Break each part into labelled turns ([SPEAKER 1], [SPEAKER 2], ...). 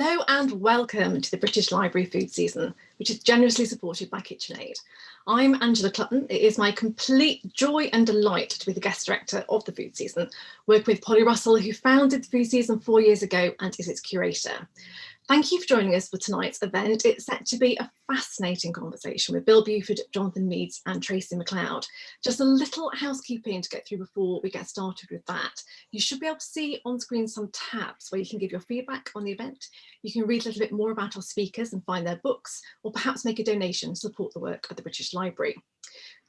[SPEAKER 1] and welcome to the British Library food season, which is generously supported by KitchenAid. I'm Angela Clutton. It is my complete joy and delight to be the guest director of the food season, working with Polly Russell, who founded the food season four years ago and is its curator. Thank you for joining us for tonight's event. It's set to be a fascinating conversation with Bill Buford, Jonathan Meades and Tracey MacLeod. Just a little housekeeping to get through before we get started with that. You should be able to see on screen some tabs where you can give your feedback on the event. You can read a little bit more about our speakers and find their books, or perhaps make a donation to support the work of the British Library.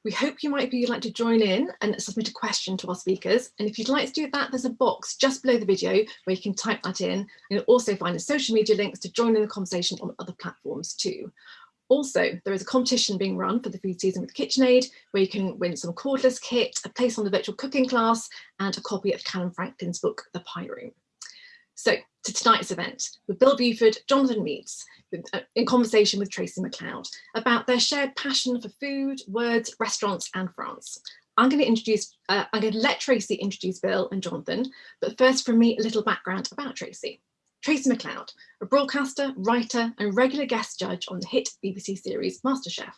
[SPEAKER 1] We hope you might be like to join in and submit a question to our speakers. And if you'd like to do that, there's a box just below the video where you can type that in. You'll also find the social media links to join in the conversation on other platforms too. Also, there is a competition being run for the food season with KitchenAid, where you can win some cordless kit, a place on the virtual cooking class, and a copy of Calum Franklin's book, The Pie Room. So to tonight's event with Bill Buford, Jonathan Meades, uh, in conversation with Tracey MacLeod about their shared passion for food, words, restaurants and France. I'm going to introduce, uh, I'm going to let Tracey introduce Bill and Jonathan, but first from me a little background about Tracey. Tracey MacLeod, a broadcaster, writer and regular guest judge on the hit BBC series MasterChef.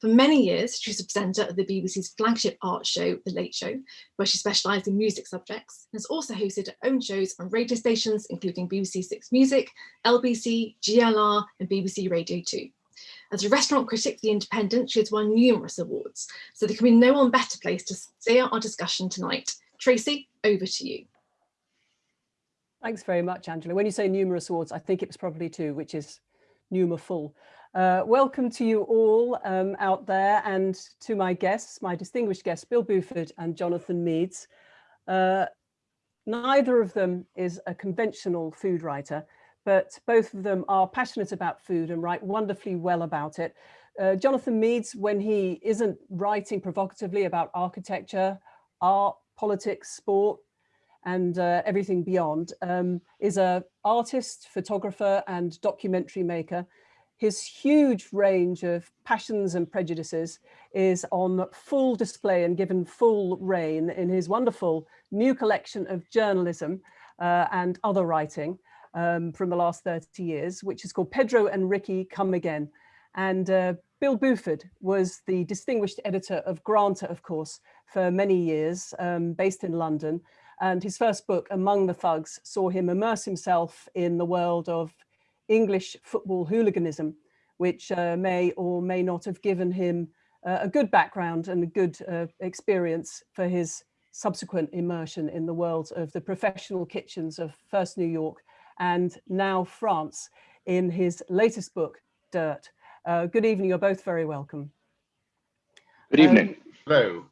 [SPEAKER 1] For many years, she was a presenter of the BBC's flagship art show, The Late Show, where she specialised in music subjects and has also hosted her own shows on radio stations, including BBC Six Music, LBC, GLR and BBC Radio 2. As a restaurant critic for The Independent, she has won numerous awards, so there can be no one better place to steer our discussion tonight. Tracey, over to you.
[SPEAKER 2] Thanks very much, Angela. When you say numerous awards, I think it was probably two, which is numer full. Uh, welcome to you all um, out there and to my guests, my distinguished guests, Bill Buford and Jonathan Meades. Uh, neither of them is a conventional food writer, but both of them are passionate about food and write wonderfully well about it. Uh, Jonathan Meades, when he isn't writing provocatively about architecture, art, politics, sport, and uh, everything beyond, um, is a artist, photographer and documentary maker his huge range of passions and prejudices is on full display and given full reign in his wonderful new collection of journalism uh, and other writing um, from the last 30 years, which is called Pedro and Ricky Come Again. And uh, Bill Buford was the distinguished editor of Granta, of course, for many years, um, based in London. And his first book, Among the Thugs, saw him immerse himself in the world of English football hooliganism, which uh, may or may not have given him uh, a good background and a good uh, experience for his subsequent immersion in the world of the professional kitchens of first New York and now France in his latest book, Dirt. Uh, good evening, you're both very welcome.
[SPEAKER 3] Good evening. Um,
[SPEAKER 4] Hello.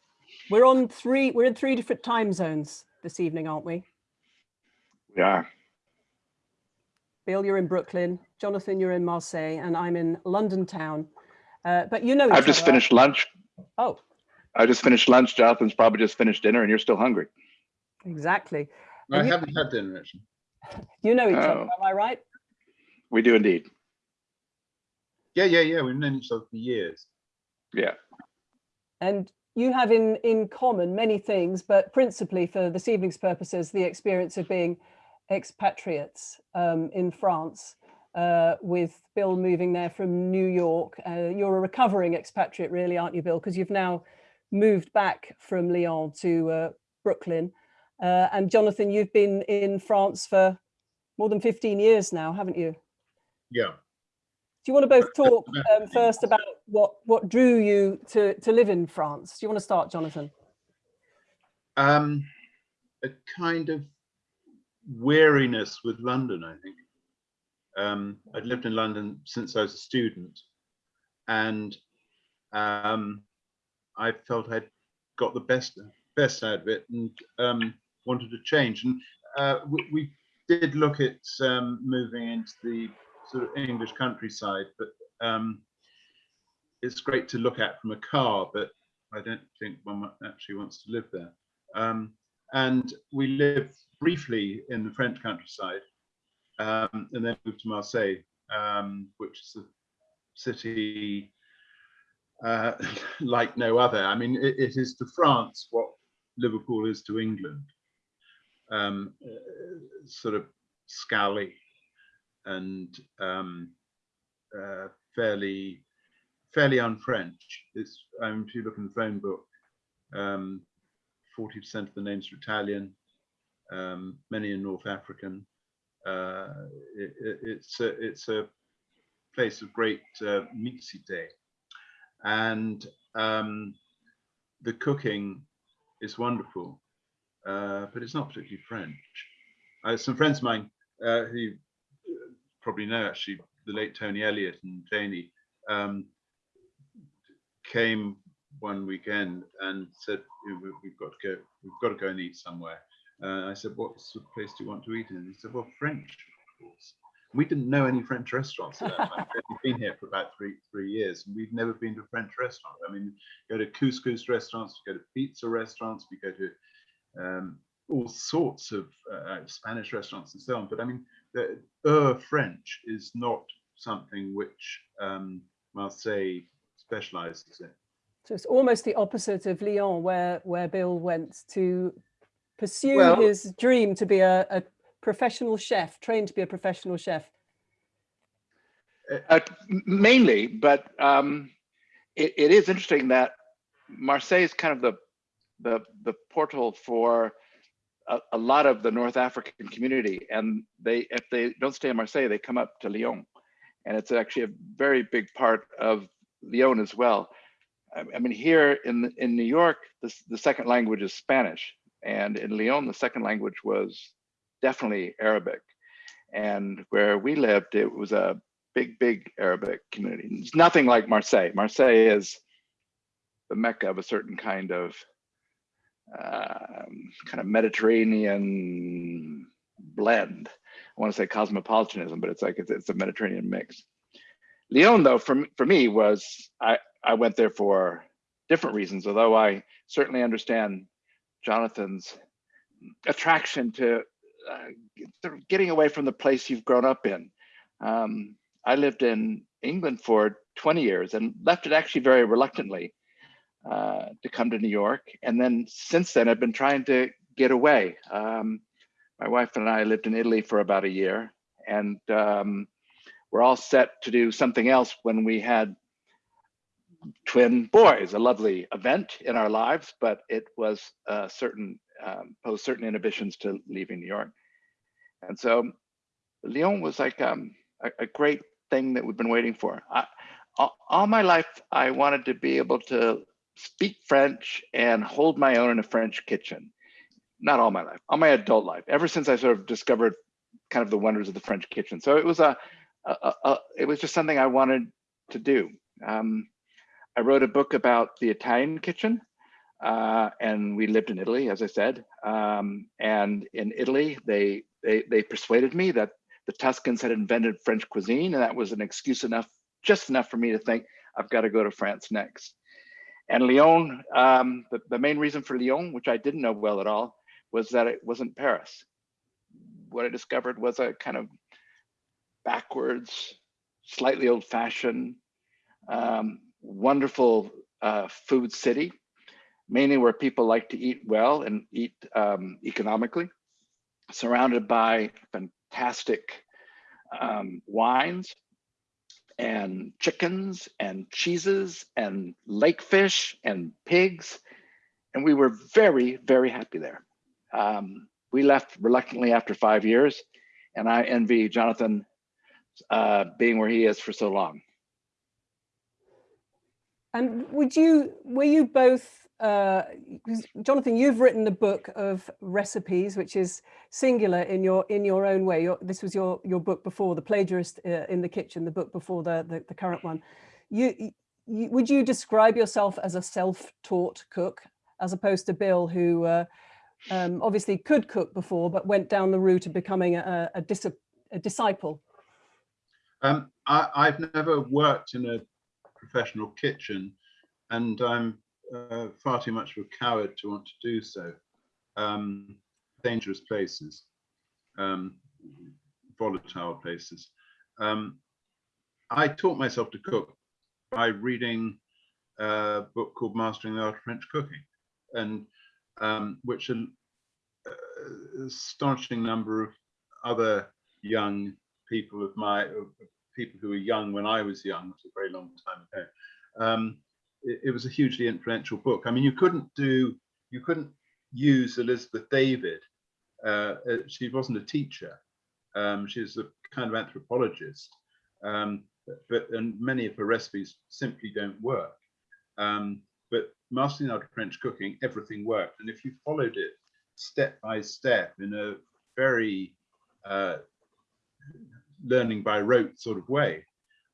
[SPEAKER 2] We're on three, we're in three different time zones this evening, aren't we?
[SPEAKER 3] We are.
[SPEAKER 2] Bill, you're in Brooklyn. Jonathan, you're in Marseille, and I'm in London town. Uh, but you know
[SPEAKER 3] I've just other. finished lunch.
[SPEAKER 2] Oh.
[SPEAKER 3] I just finished lunch. Jonathan's probably just finished dinner, and you're still hungry.
[SPEAKER 2] Exactly.
[SPEAKER 4] I you, haven't had dinner actually.
[SPEAKER 2] You know each oh. other, am I right?
[SPEAKER 3] We do indeed.
[SPEAKER 4] Yeah, yeah, yeah. We've known each other for years.
[SPEAKER 3] Yeah.
[SPEAKER 2] And you have in in common many things, but principally for this evening's purposes, the experience of being expatriates um, in France uh, with Bill moving there from New York. Uh, you're a recovering expatriate really, aren't you, Bill? Because you've now moved back from Lyon to uh, Brooklyn. Uh, and Jonathan, you've been in France for more than 15 years now, haven't you?
[SPEAKER 4] Yeah.
[SPEAKER 2] Do you want to both talk um, first about what, what drew you to, to live in France? Do you want to start, Jonathan?
[SPEAKER 4] Um, a kind of weariness with London, I think. Um, I'd lived in London since I was a student and um, I felt I'd got the best best out of it and um, wanted to change. And uh, we, we, did look at um, moving into the sort of English countryside, but um, it's great to look at from a car, but I don't think one actually wants to live there. Um, and we lived briefly in the French countryside, um, and then moved to Marseille, um, which is a city uh, like no other. I mean, it, it is to France what Liverpool is to England, um, uh, sort of scally, and um, uh, fairly fairly un-French. It's um, if you look in the phone book, um, 40% of the names are Italian, um, many are North African. Uh, it, it, it's a it's a place of great uh, mixité, and um, the cooking is wonderful, uh, but it's not particularly French. Uh, some friends of mine uh, who probably know actually the late Tony Elliott and Janie um, came one weekend and said "We- we've got to go we've got to go and eat somewhere. Uh, I said, what sort of place do you want to eat in? He said, well, French, of course. We didn't know any French restaurants. We've been here for about three three years, and we've never been to a French restaurant. I mean, go to couscous restaurants, we go to pizza restaurants, we go to um, all sorts of uh, Spanish restaurants and so on. But I mean, the uh, French is not something which um, Marseille specializes in.
[SPEAKER 2] So it's almost the opposite of Lyon, where where Bill went to pursue
[SPEAKER 3] Well-
[SPEAKER 2] his dream to be a, a professional chef, trained to be a professional chef.
[SPEAKER 3] Uh, mainly, but um, it, it is interesting that Marseille is kind of the the the portal for a, a lot of the North African community, and they if they don't stay in Marseille, they come up to Lyon, and it's actually a very big part of Lyon as well. I, mean, here in in New York, the the second language is Spanish, and in Lyon, the second language was definitely Arabic, and where we lived, it was a big, big Arabic community. It's nothing like Marseille. Marseille is the mecca of a certain kind of um, kind of Mediterranean blend. I want to say cosmopolitanism, but it's like it's, it's a Mediterranean mix. Lyon, though, for, for me was I, I went there for different reasons, although I certainly understand Jonathan's attraction to uh, getting away from the place you've grown up in. Um, I lived in England for 20 years and left it actually very reluctantly uh, to come to New York. And then since then, I've been trying to get away. Um, my wife and I lived in Italy for about a year, and um, we're all set to do something else when we had twin boys, a lovely event in our lives, but it was uh, certain um, posed certain inhibitions to leaving New York. And so Lyon was like um, a, a great thing that we've been waiting for. I, all, all my life, I wanted to be able to speak French and hold my own in a French kitchen. Not all my life, all my adult life, ever since I sort of discovered kind of the wonders of the French kitchen. So it was a, a, a, a it was just something I wanted to do. Um, I wrote a book about the Italian kitchen, uh, and we lived in Italy, as I said. Um, and in Italy, they, they they persuaded me that the Tuscans had invented French cuisine, and that was an excuse enough, just enough for me to think I've got to go to France next. And Lyon, um, the, the main reason for Lyon, which I didn't know well at all, was that it wasn't Paris. What I discovered was a kind of backwards, slightly old-fashioned, um, wonderful uh, food city, mainly where people like to eat well and eat um, economically, surrounded by fantastic um, wines and chickens and cheeses and lake fish and pigs. And we were very, very happy there. Um, we left reluctantly after five years, and I envy Jonathan uh, being where he is for so long.
[SPEAKER 2] And would you, were you both, uh, Jonathan, you've written a book of recipes, which is singular in your in your own way. Your, this was your your book before the plagiarist uh, in the kitchen, the book before the the, the current one. You, you would you describe yourself as a self-taught cook, as opposed to Bill, who uh, um, obviously could cook before, but went down the route of becoming a, a, a disciple?
[SPEAKER 4] Um, I, I've never worked in a professional kitchen, and I'm uh, far too much of a coward to want to do so. Um, dangerous places, um, volatile places. Um, I taught myself to cook by reading a book called Mastering the Art of French Cooking, and um, which an uh, astonishing number of other young people of my people who were young when I was young, which is a very long time ago. Um, it, it was a hugely influential book. I mean, you couldn't do you couldn't use Elizabeth David. Uh, uh, she wasn't a teacher. Um, she's a kind of anthropologist. Um, but and many of her recipes simply don't work. Um, but mastering art of French cooking, everything worked. And if you followed it step by step in a very uh, learning by rote sort of way,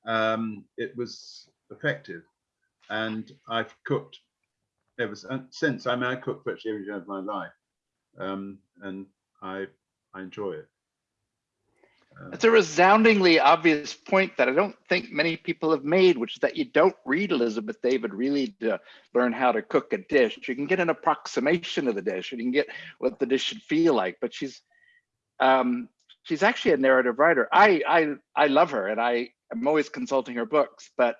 [SPEAKER 4] um, it was effective. And I've cooked ever since. I mean, I cook virtually every day of my life, um, and I I enjoy it.
[SPEAKER 3] It's a resoundingly obvious point that I don't think many people have made, which is that you don't read Elizabeth David really to learn how to cook a dish. You can get an approximation of the dish, and you can get what the dish should feel like. But she's um, she's actually a narrative writer. I I I love her, and I am always consulting her books. But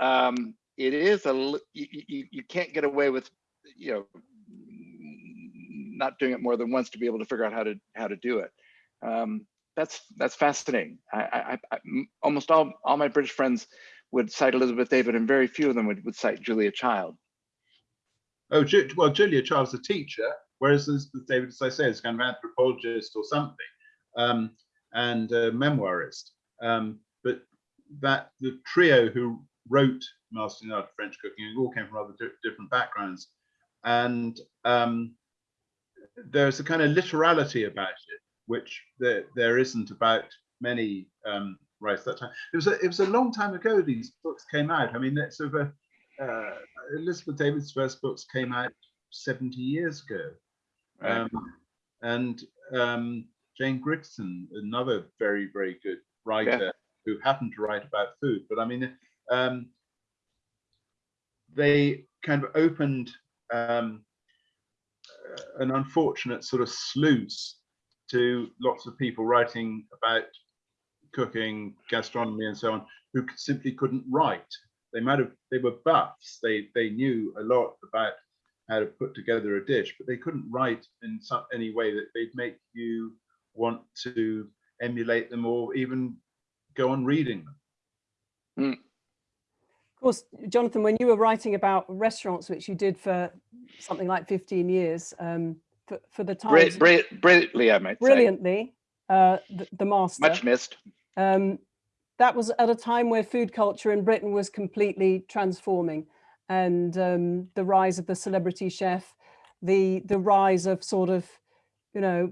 [SPEAKER 3] um, it is a you, you you can't get away with you know not doing it more than once to be able to figure out how to how to do it. Um, that's that's fascinating. I, I, I, almost all all my British friends would cite Elizabeth David, and very few of them would, would cite Julia Child.
[SPEAKER 4] Oh, well, Julia Child's a teacher, whereas David, as I say, is kind of anthropologist or something, um, and a memoirist. Um, but that the trio who wrote Mastering the Art of French Cooking all came from rather different backgrounds, and um, there's a kind of literality about it which there, there isn't about many um, writers that time. It was a, it was a long time ago these books came out. I mean, it's sort of a, uh, Elizabeth David's first books came out 70 years ago. Um, and um, Jane Grigson, another very, very good writer yeah. who happened to write about food. But I mean, um, they kind of opened um, an unfortunate sort of sluice to lots of people writing about cooking, gastronomy, and so on, who simply couldn't write. They might have, they were buffs. They they knew a lot about how to put together a dish, but they couldn't write in some any way that they'd make you want to emulate them or even go on reading them.
[SPEAKER 2] Mm. Of course, Jonathan, when you were writing about restaurants, which you did for something like 15 years, um, for, for the time.
[SPEAKER 3] Brilliant, brilliantly, I might
[SPEAKER 2] brilliantly, uh, the, the, master.
[SPEAKER 3] Much missed.
[SPEAKER 2] Um, that was at a time where food culture in Britain was completely transforming, and um, the rise of the celebrity chef, the the rise of sort of, you know,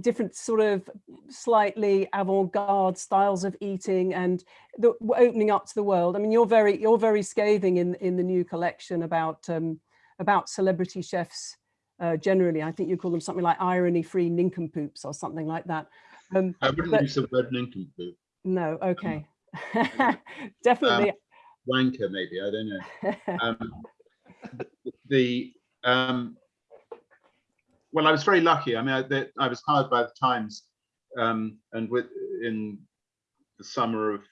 [SPEAKER 2] different sort of slightly avant-garde styles of eating and the opening up to the world. I mean, you're very you're very scathing in in the new collection about um, about celebrity chefs uh, generally. I think you call them something like irony-free nincompoops or something like that.
[SPEAKER 4] Um, I wouldn't but, use the word nincompoop.
[SPEAKER 2] No, okay. Um, Definitely.
[SPEAKER 4] Wanker, maybe, I don't know. Um, the, um, well, I was very lucky. I mean, I, the, I was hired by the Times um, and with in the summer of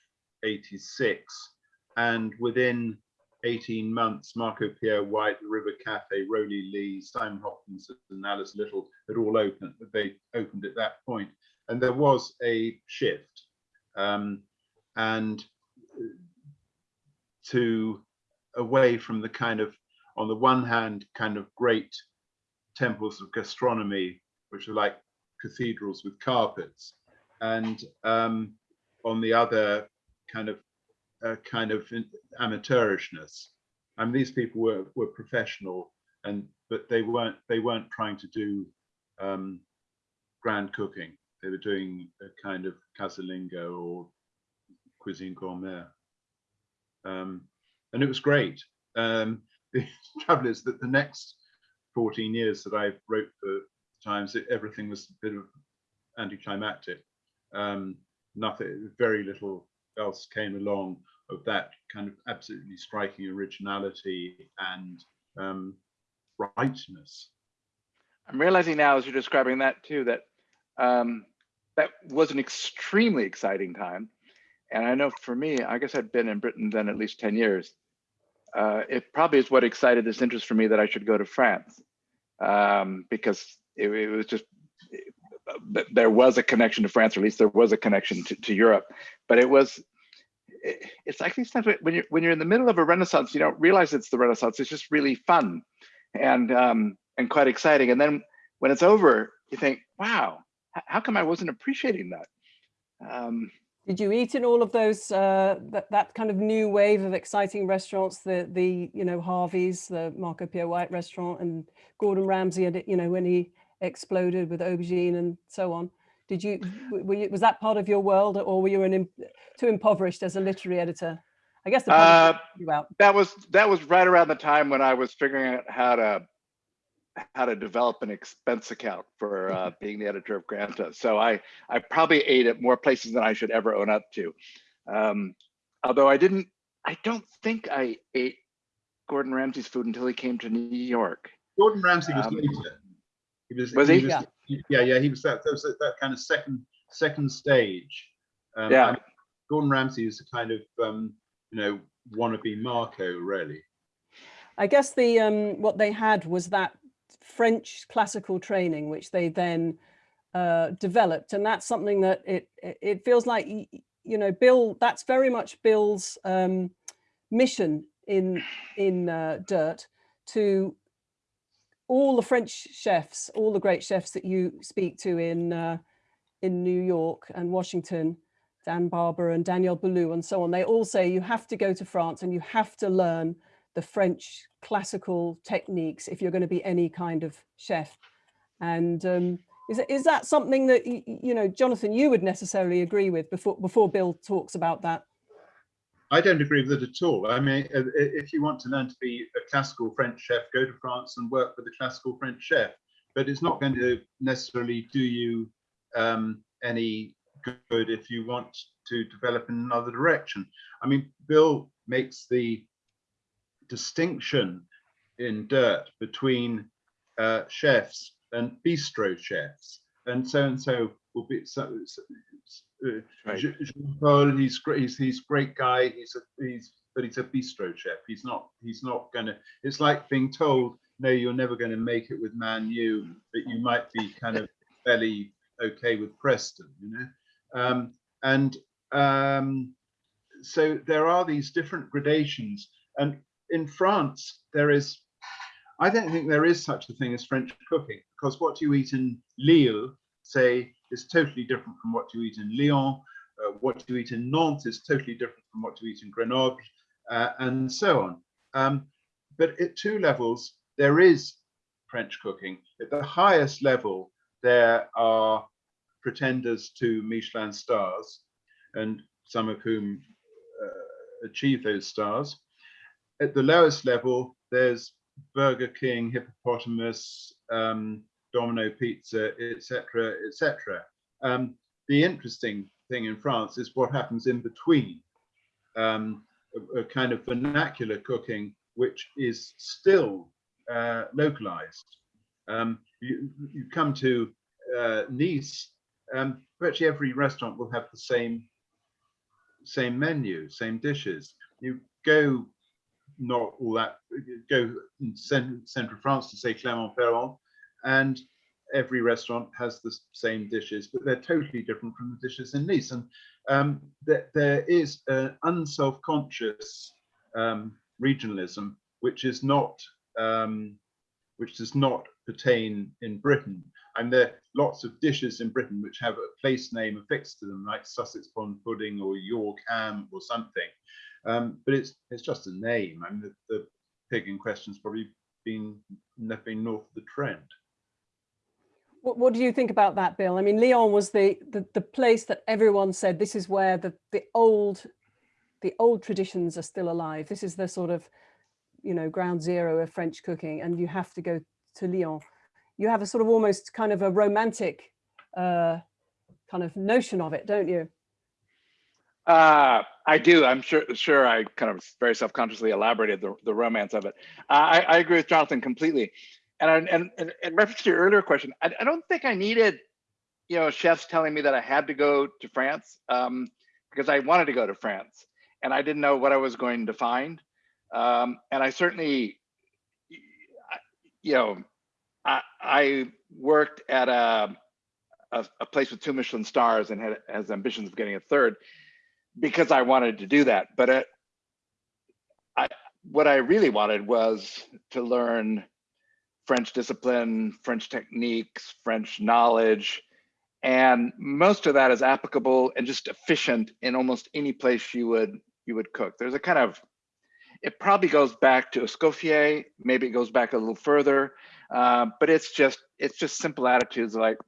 [SPEAKER 4] 86 and within 18 months, Marco Pierre White, the River Cafe, Rowley Leigh, Simon Hopkins and Alice Little had all opened, they opened at that. And there was a shift. Um, and to away from the kind of, on the one hand, kind of great temples of gastronomy, which are like cathedrals with carpets. And um, on the other, kind of a kind of amateurishness. I mean, these people were were professional, and but they weren't they weren't trying to do um, grand cooking. They were doing a kind of casalingo or cuisine gourmet, um, and it was great. Um, the trouble is that the next 14 years that I wrote for Times, it, everything was a bit of anticlimactic. Um, nothing, very little else came along of that kind of absolutely striking originality and um, rightness.
[SPEAKER 3] I'm realizing now as you're describing that too, that um, that was an extremely exciting time. And I know for me, I guess I'd been in Britain then at least 10 years. Uh, it probably is what excited this interest for me that I should go to France um, because it, it was just th- there was a connection to France, or at least there was a connection to, to Europe. But it was, it, it's like these times when you're when you're in the middle of a Renaissance, you don't realize it's the Renaissance. It's just really fun, and um, and quite exciting. And then when it's over, you think, wow, how come I wasn't appreciating that? Um,
[SPEAKER 2] Did you eat in all of those, uh, that, that kind of new wave of exciting restaurants, the, the, you know, Harvey's, the Marco Pierre White restaurant and Gordon Ramsay, and you know, when he exploded with aubergine and so on? Did you, were you, was that part of your world or were you an, too impoverished as a literary editor? I guess the
[SPEAKER 3] Uh, that was that was right around the time when I was figuring out how to how to develop an expense account for uh, being the editor of Granta. So I I probably ate at more places than I should ever own up to. Um, although I didn't, I don't think I ate Gordon Ramsay's food until he came to New York.
[SPEAKER 4] Gordon Ramsay was
[SPEAKER 3] Um,
[SPEAKER 4] later. He was,
[SPEAKER 3] was he?
[SPEAKER 2] Yeah.
[SPEAKER 4] yeah, yeah, he was that, that was that, that kind of second second stage. Um,
[SPEAKER 3] Yeah.
[SPEAKER 4] I mean, Gordon Ramsay is a kind of um, you know wannabe Marco, really.
[SPEAKER 2] I guess the um, what they had was that French classical training, which they then uh, developed, and that's something that it it feels like you know Bill. That's very much Bill's um, mission in in uh, Dirt to all the French chefs, all the great chefs that you speak to in uh, in New York and Washington, Dan Barber and Daniel Boulud and so on. They all say you have to go to France and you have to learn the French classical techniques if you're going to be any kind of chef. And um, is, is that something that, you know, Jonathan, you would necessarily agree with before, before Bill talks about that?
[SPEAKER 4] I don't agree with it at all. I mean, if you want to learn to be a classical French chef, go to France and work with a classical French chef. But it's not going to necessarily do you um, any good if you want to develop in another direction. I mean, Bill makes the distinction in Dirt between uh, chefs and bistro chefs, and so and so will be so. so uh,
[SPEAKER 3] Right.
[SPEAKER 4] Jean-Paul, he's great. He's he's great guy. He's a he's but he's a bistro chef. He's not he's not gonna. It's like being told, no, you're never going to make it with Man U, but you might be kind of fairly okay with Preston, you know. Um, and um, so there are these different gradations, and in France there is. I don't think there is such a thing as French cooking because what you eat in Lille, say, is totally different from what you eat in Lyon. Uh, what you eat in Nantes is totally different from what you eat in Grenoble, uh, and so on. Um, but at two levels, there is French cooking. At the highest level, there are pretenders to Michelin stars, and some of whom uh, achieve those stars. At the lowest level, there's Burger King, Hippopotamus, um, Domino Pizza, etc., etc. Um, the interesting thing in France is what happens in between, um, a, a kind of vernacular cooking, which is still uh, localized. Um, you, you come to uh, Nice, um, virtually every restaurant will have the same same menu, same dishes. You go not all that go in central France to say Clermont-Ferrand, and every restaurant has the same dishes, but they're totally different from the dishes in Nice. And um, there, there is an unself-conscious um, regionalism which is not um, which does not pertain in Britain. And there are lots of dishes in Britain which have a place name affixed to them, like Sussex pond pudding or York ham or something. Um, but it's it's just a name. I mean, the, the pig in question's probably been never been north of the Trent.
[SPEAKER 2] What, what do you think about that, Bill? I mean, Lyon was the, the, the place that everyone said this is where the, the old the old traditions are still alive. This is the sort of, you know, ground zero of French cooking, and you have to go to Lyon. You have a sort of almost kind of a romantic uh, kind of notion of it, don't you?
[SPEAKER 3] Uh, I do. I'm sure. Sure. I kind of very self-consciously elaborated the, the romance of it. Uh, I, I agree with Jonathan completely. And I- and, in reference to your earlier question, I, I don't think I needed, you know, chefs telling me that I had to go to France um, because I wanted to go to France and I didn't know what I was going to find. Um, and I certainly, you know, I, I worked at a a, a place with two Michelin stars and had has ambitions of getting a third because I wanted to do that. But it, I what I really wanted was to learn French discipline, French techniques, French knowledge, and most of that is applicable and just efficient in almost any place you would you would cook. There's a kind of it probably goes back to Escoffier, maybe it goes back a little further, uh, but it's just it's just simple attitudes like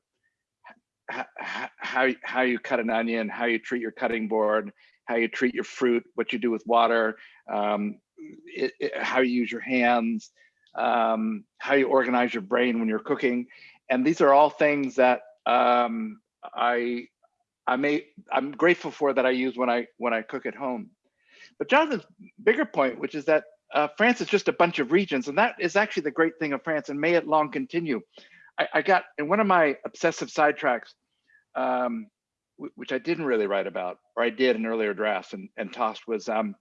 [SPEAKER 3] how how you cut an onion, how you treat your cutting board, how you treat your fruit, what you do with water, um, it, it, how you use your hands, um, how you organize your brain when you're cooking, and these are all things that um, I I may I'm grateful for that I use when I when I cook at home. But Jonathan's bigger point, which is that uh, France is just a bunch of regions, and that is actually the great thing of France, and may it long continue. I, I got in one of my obsessive sidetracks, um, which I didn't really write about, or I did in earlier drafts and, and tossed, was um,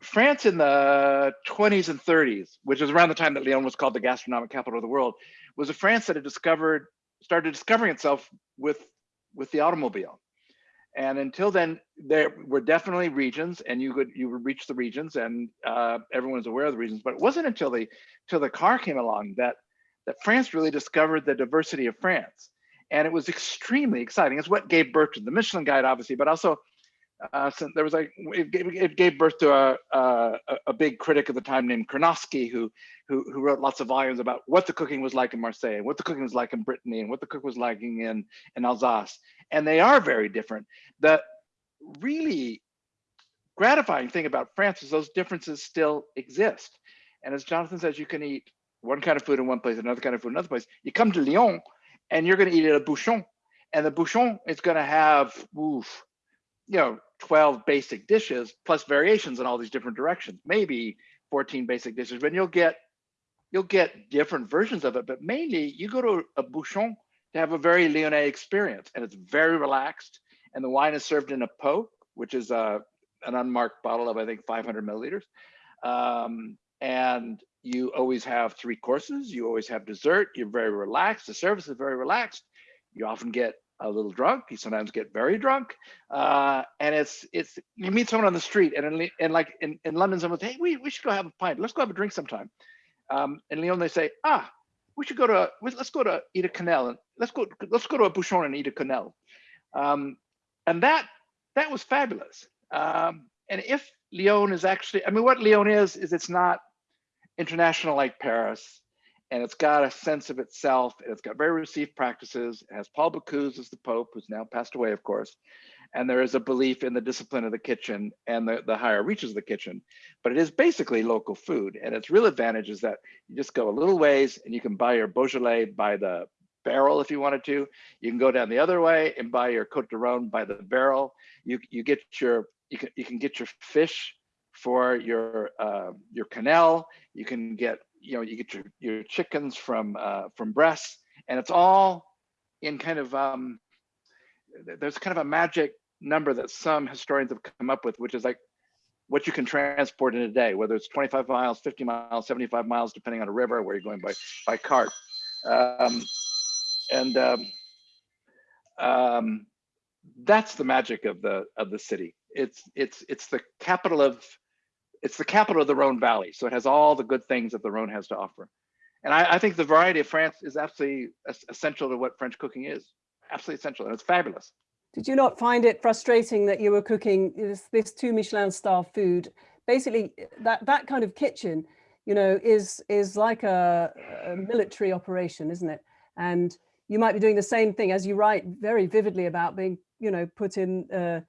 [SPEAKER 3] France in the 20s and 30s, which was around the time that Lyon was called the gastronomic capital of the world, was a France that had discovered, started discovering itself with, with the automobile. And until then, there were definitely regions, and you could you would reach the regions, and uh, everyone was aware of the regions. But it wasn't until the till the car came along that that France really discovered the diversity of France, and it was extremely exciting. It's what gave birth to the Michelin Guide, obviously, but also uh, there was like it gave, it gave birth to a, a, a big critic of the time named Curnonsky, who, who who wrote lots of volumes about what the cooking was like in Marseille, and what the cooking was like in Brittany, and what the cook was like in in Alsace and they are very different. The really gratifying thing about France is those differences still exist. And as Jonathan says, you can eat one kind of food in one place, another kind of food in another place. You come to Lyon and you're going to eat at a bouchon. And the bouchon is going to have, oof, you know, 12 basic dishes plus variations in all these different directions, maybe 14 basic dishes, but you'll get you'll get different versions of it. But mainly you go to a bouchon to have a very Lyonnais experience. And it's very relaxed. And the wine is served in a pot, which is a, uh, an unmarked bottle of, I think, 500 milliliters. Um, and you always have three courses. You always have dessert. You're very relaxed. The service is very relaxed. You often get a little drunk. You sometimes get very drunk. Uh, and it's, it's, you meet someone on the street and, in, and like in, in London, someone says, hey, we, we should go have a pint. Let's go have a drink sometime. Um, in Lyon, they say, ah, we should go to let's go to eat a quenelle and let's go let's go to a bouchon and eat a quenelle um, and that that was fabulous um, and if lyon is actually i mean what lyon is is it's not international like paris and it's got a sense of itself and it's got very received practices it has paul bocuse as the pope who's now passed away of course and there is a belief in the discipline of the kitchen and the, the higher reaches of the kitchen. But it is basically local food. And its real advantage is that you just go a little ways and you can buy your Beaujolais by the barrel if you wanted to. You can go down the other way and buy your Cote de Rhone by the barrel. You, you get your, you can, you can get your fish for your, uh, your quenelle. You can get, you know, you get your, your chickens from, uh, from Bresse and it's all in kind of, um, there's kind of a magic number that some historians have come up with, which is like what you can transport in a day, whether it's 25 miles, 50 miles, 75 miles, depending on a river where you're going by by cart. Um, and um, um, that's the magic of the of the city. It's it's it's the capital of it's the capital of the Rhone Valley, so it has all the good things that the Rhone has to offer. And I, I think the variety of France is absolutely essential to what French cooking is. Absolutely essential, and it's fabulous.
[SPEAKER 2] Did you not find it frustrating that you were cooking this, this two Michelin star food? Basically, that, that kind of kitchen, you know, is, is like a, a military operation, isn't it? And you might be doing the same thing as you write very vividly about being, you know, put in, uh,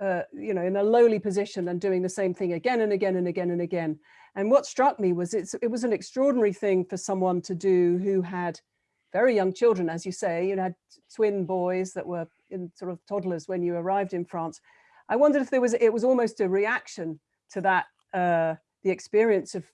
[SPEAKER 2] uh, you know, in a lowly position and doing the same thing again and again and again and again. And what struck me was it's, it was an extraordinary thing for someone to do who had very young children, as you say, you had twin boys that were in sort of toddlers when you arrived in France. I wondered if there was, it was almost a reaction to that, uh, the experience of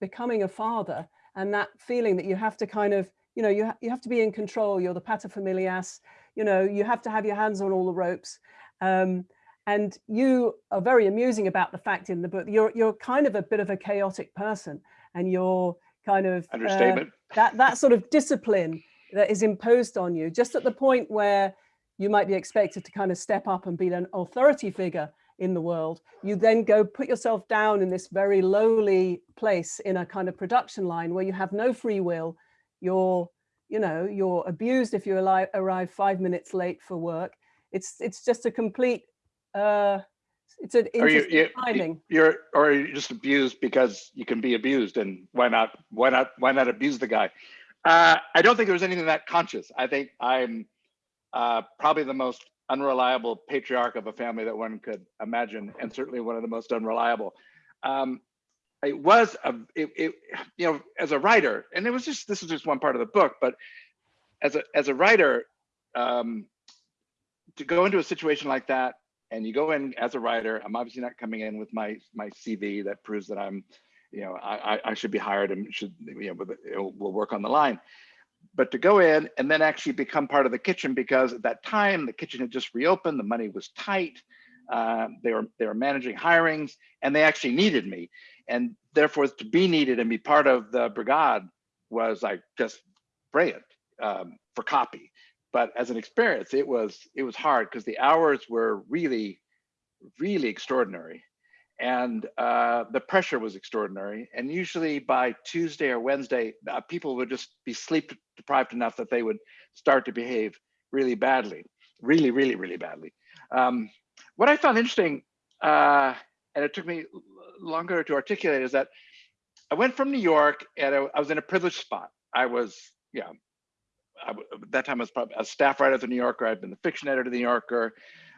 [SPEAKER 2] becoming a father and that feeling that you have to kind of, you know, you, ha you have to be in control. You're the paterfamilias, you know, you have to have your hands on all the ropes. Um, and you are very amusing about the fact in the book, you're, you're kind of a bit of a chaotic person and you're kind of,
[SPEAKER 3] understatement.
[SPEAKER 2] Uh, that, that sort of discipline that is imposed on you, just at the point where you might be expected to kind of step up and be an authority figure in the world, you then go put yourself down in this very lowly place in a kind of production line where you have no free will. You're, you know, you're abused if you arrive, arrive five minutes late for work. It's it's just a complete, uh, it's an
[SPEAKER 3] you,
[SPEAKER 2] interesting
[SPEAKER 3] you,
[SPEAKER 2] timing.
[SPEAKER 3] you're, or you're just abused because you can be abused and why not, why not, why not abuse the guy? Uh, I don't think there was anything that conscious. I think I'm uh, probably the most unreliable patriarch of a family that one could imagine, and certainly one of the most unreliable. Um, it was a, it, it, you know, as a writer, and it was just this is just one part of the book, but as a as a writer, um, to go into a situation like that, and you go in as a writer, I'm obviously not coming in with my my CV that proves that I'm, you know, I I- should be hired and should you know, will work on the line but to go in and then actually become part of the kitchen because at that time the kitchen had just reopened, the money was tight, uh, they were they were managing hirings, and they actually needed me, and therefore to be needed and be part of the brigade was like just brilliant um, for copy. But as an experience, it was it was hard because the hours were really, really extraordinary and uh, the pressure was extraordinary. And usually by Tuesday or Wednesday, uh, people would just be sleep deprived enough that they would start to behave really badly, really, really, really badly. Um, what I found interesting, uh, and it took me longer to articulate, is that I went from New York and I, I was in a privileged spot. I was, yeah, I at that time I was probably a staff writer at the New Yorker. I'd been the fiction editor of the New Yorker.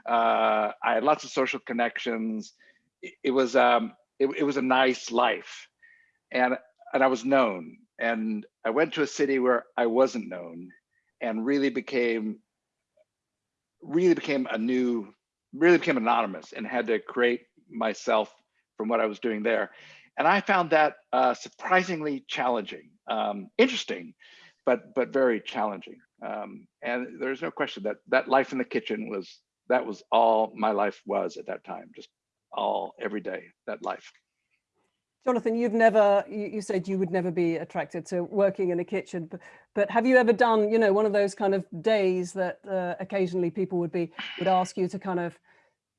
[SPEAKER 3] Uh, I had lots of social connections. It, it was um it, it was a nice life. And and i was known. And i went to a city where i wasn't known and really became really became a new really became anonymous and had to create myself from what i was doing there. And i found that uh, surprisingly challenging. Um, interesting but but very challenging um, and there's no question that that life in the kitchen was that was all my life was at that time just all every day that life
[SPEAKER 2] Jonathan, you've never, you, said you would never be attracted to working in a kitchen, but, but have you ever done, you know, one of those kind of days that uh, occasionally people would be, would ask you to kind of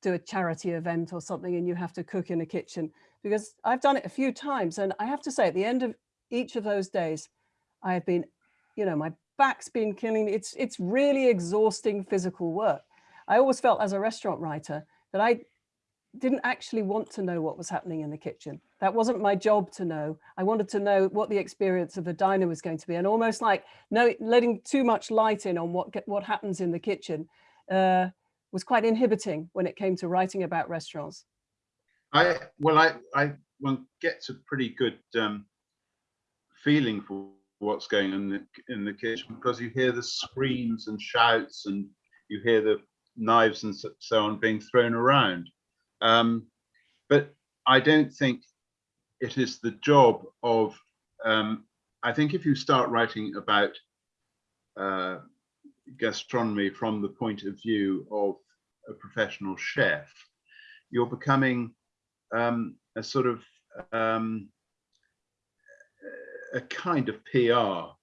[SPEAKER 2] do a charity event or something and you have to cook in a kitchen? Because I've done it a few times and I have to say at the end of each of those days, I have been, you know, my back's been killing me. It's, it's really exhausting physical work. I always felt as a restaurant writer that I didn't actually want to know what was happening in the kitchen. That wasn't my job to know. I wanted to know what the experience of the diner was going to be and almost like no, letting too much light in on what, what happens in the kitchen uh, was quite inhibiting when it came to writing about restaurants.
[SPEAKER 4] I well, I I one gets a pretty good um, feeling for what's going on in the, in the kitchen because you hear the screams and shouts and you hear the knives and so, on being thrown around. Um, but I don't think it is the job of. Um, I think if you start writing about uh, gastronomy from the point of view of a professional chef, you're becoming um, a sort of um, a kind of PR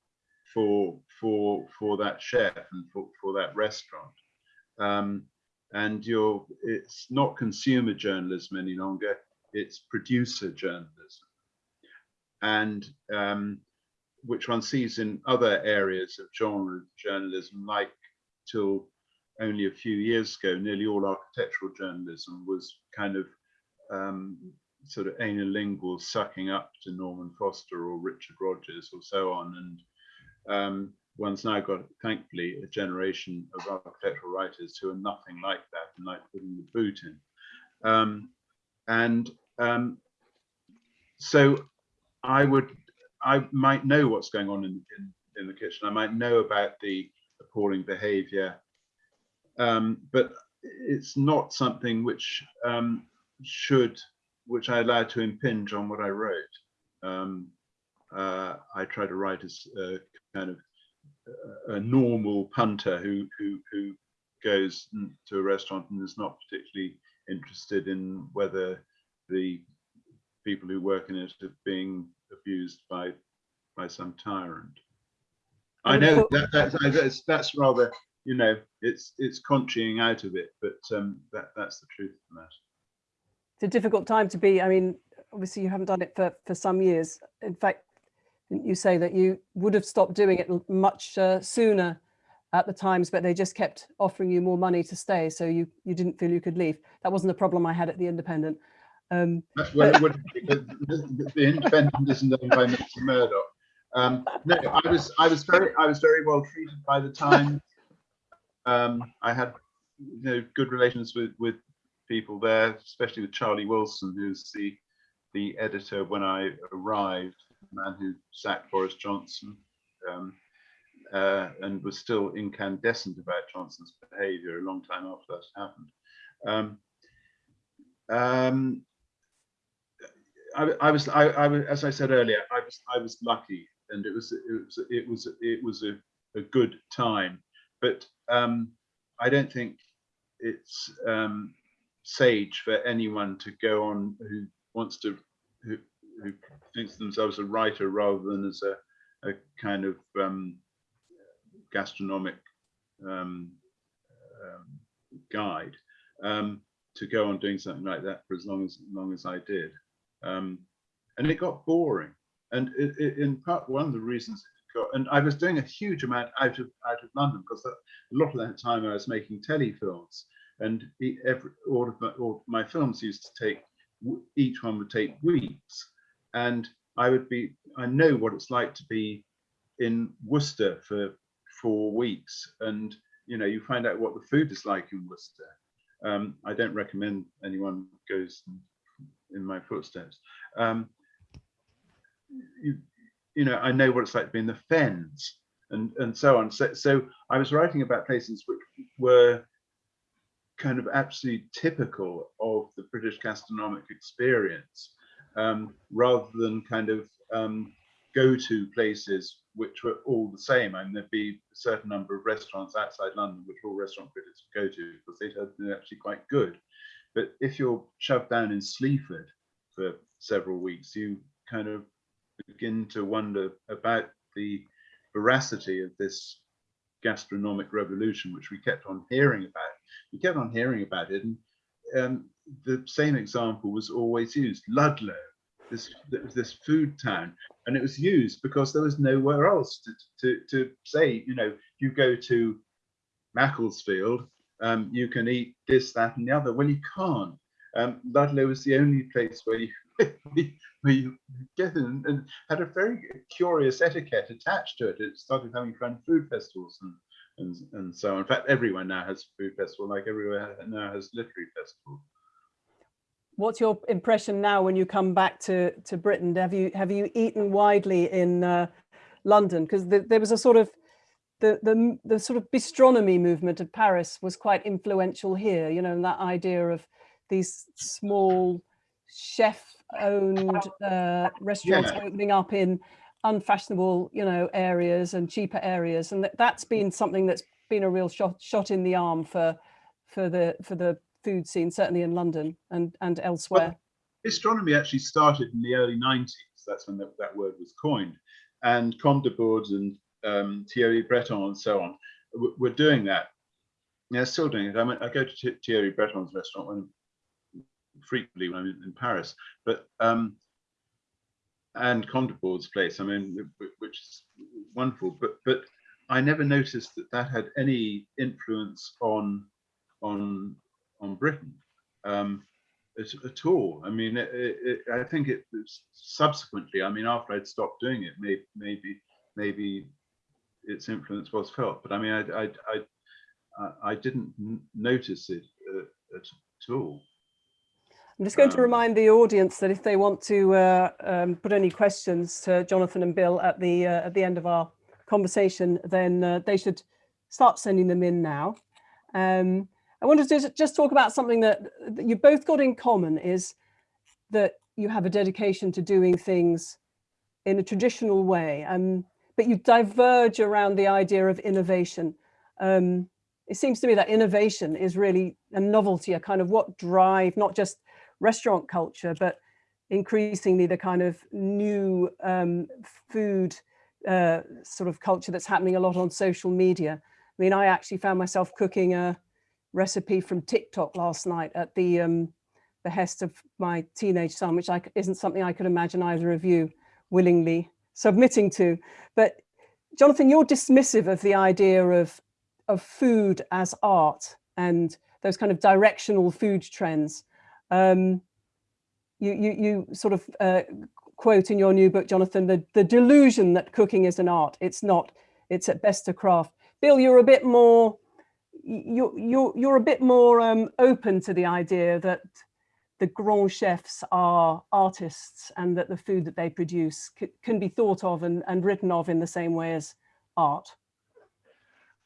[SPEAKER 4] for for for that chef and for, for that restaurant. Um, and you're it's not consumer journalism any longer, it's producer journalism. And um, which one sees in other areas of genre journalism, like till only a few years ago, nearly all architectural journalism was kind of um, sort of analingual sucking up to Norman Foster or Richard Rogers or so on. And um, one's now got, thankfully, a generation of architectural writers who are nothing like that and like putting the boot in. Um, and um, so I would, I might know what's going on in, in, in the kitchen. I might know about the appalling behavior, um, but it's not something which um, should, which I allow to impinge on what I wrote. Um, uh, I try to write as a kind of a, a normal punter who, who, who goes to a restaurant and is not particularly interested in whether the people who work in it are being abused by by some tyrant. I know that, that's, that's that's rather you know it's it's conching out of it, but um, that that's the truth of that.
[SPEAKER 2] It's a difficult time to be. I mean, obviously you haven't done it for, for some years. In fact, you say that you would have stopped doing it much uh, sooner at the times, but they just kept offering you more money to stay. So you, you didn't feel you could leave. That wasn't a problem I had at the Independent. Um,
[SPEAKER 4] That's well, it would, the, the, Independent isn't owned by Mr. Murdoch. Um, no, I was I was very I was very well treated by the Times. Um, I had you know good relations with with people there, especially with Charlie Wilson, who's the the editor when I arrived, the man who sacked Boris Johnson, um, uh, and was still incandescent about Johnson's behaviour a long time after that happened. Um, um, I, I was, I, I was, as I said earlier, I was, I was lucky, and it was, it was, it was, it was a, a good time. But um, I don't think it's um, sage for anyone to go on who wants to, who, who thinks themselves a writer rather than as a, a kind of um, gastronomic um, um, guide, um, to go on doing something like that for as long as, long as I did um, and it got boring. And it, it, in part, one of the reasons it got, and I was doing a huge amount out of out of London because a lot of that time I was making telefilms, and every all of my, all my films used to take each one would take weeks, and I would be I know what it's like to be in Worcester for four weeks, and you know you find out what the food is like in Worcester. Um, I don't recommend anyone goes in my footsteps. Um, you, you know, I know what it's like to be in the fens and, and so on. So, so I was writing about places which were kind of absolutely typical of the British gastronomic experience, um, rather than kind of um, go-to places which were all the same. I mean, there'd be a certain number of restaurants outside London which all restaurant critics would go to because they'd actually quite good. But if you're shoved down in Sleaford for several weeks, you kind of begin to wonder about the veracity of this gastronomic revolution, which we kept on hearing about. We kept on hearing about it, and um, the same example was always used: Ludlow, this this food town, and it was used because there was nowhere else to to, to say, you know, you go to Macclesfield, um, you can eat this, that, and the other. Well, you can't. Um, Ludlow was the only place where you where you get in and had a very curious etiquette attached to it. It started having fun food festivals and and and so on. In fact, everyone now has food festival, like everywhere now has literary festival.
[SPEAKER 2] What's your impression now when you come back to, to Britain? Have you have you eaten widely in uh, London? Because the, there was a sort of the, the the sort of bistronomy movement of Paris was quite influential here. You know, and that idea of these small chef-owned uh, restaurants
[SPEAKER 4] Yeah.
[SPEAKER 2] opening up in unfashionable, you know, areas and cheaper areas, and that, that's been something that's been a real shot shot in the arm for for the for the food scene, certainly in London and and elsewhere.
[SPEAKER 4] Bistronomy actually started in the early 90s. That's when that, that word was coined. And Camdeborde and um, Thierry Breton and so on were doing that. Yeah, still doing it. I, mean, I go to Thierry Breton's restaurant when, frequently when I'm in, in Paris, but um, and Bourdes' place. I mean, which is wonderful. But but I never noticed that that had any influence on on on Britain. Um, at, at all. I mean, it, it, I think it was subsequently. I mean, after I'd stopped doing it, maybe maybe maybe its influence was felt. But I mean, I I I, I, didn't notice it uh, at, at all.
[SPEAKER 2] I'm just going to
[SPEAKER 4] Um,
[SPEAKER 2] remind the audience that if they want to uh, um, put any questions to Jonathan and Bill at the uh, at the end of our conversation, then uh, they should start sending them in now. Um, I wanted to just talk about something that, that you both got in common is that you have a dedication to doing things in a traditional way, um, but you diverge around the idea of innovation. Um, it seems to me that innovation is really a novelty, a kind of what drive not just restaurant culture, but increasingly the kind of new um, food uh, sort of culture that's happening a lot on social media. I mean, I actually found myself cooking a recipe from TikTok last night at the um, behest of my teenage son, which I, isn't something I could imagine either of you willingly submitting to. But Jonathan, you're dismissive of the idea of, of food as art and those kind of directional food trends. Um, you, you, you sort of uh, quote in your new book, Jonathan, the, the delusion that cooking is an art. It's not, it's at best a craft. Bill, you're a bit more, you're, you're, you're a bit more um, open to the idea that the grand chefs are artists and that the food that they produce can be thought of and, and written of in the same way as art?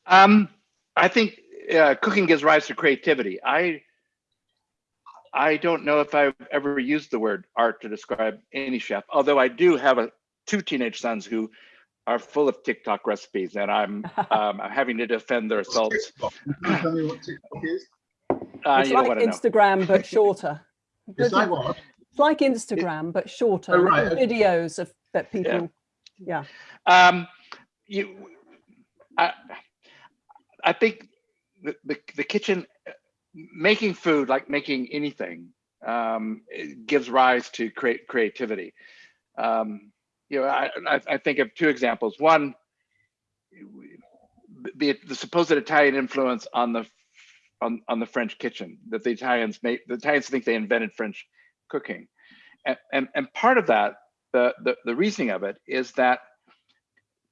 [SPEAKER 3] Um, I think uh, cooking gives rise to creativity. I I don't know if I've ever used the word art to describe any chef, although I do have a, two teenage sons who are full of TikTok recipes, and I'm um, I'm having to defend their assaults.
[SPEAKER 4] Tell me what TikTok is.
[SPEAKER 3] Uh,
[SPEAKER 2] it's like
[SPEAKER 3] want know.
[SPEAKER 2] Instagram, but shorter.
[SPEAKER 4] It's like what?
[SPEAKER 2] It's like Instagram, but shorter.
[SPEAKER 4] Oh, right.
[SPEAKER 2] Videos of that people, yeah.
[SPEAKER 3] Um, you, I, I think the, the, the kitchen, making food, like making anything, um, gives rise to create creativity. Um, you know, I, I, I think of two examples. One, the, the supposed Italian influence on the on, on the French kitchen that the Italians made. The Italians think they invented French cooking, and and, and part of that, the, the the reasoning of it is that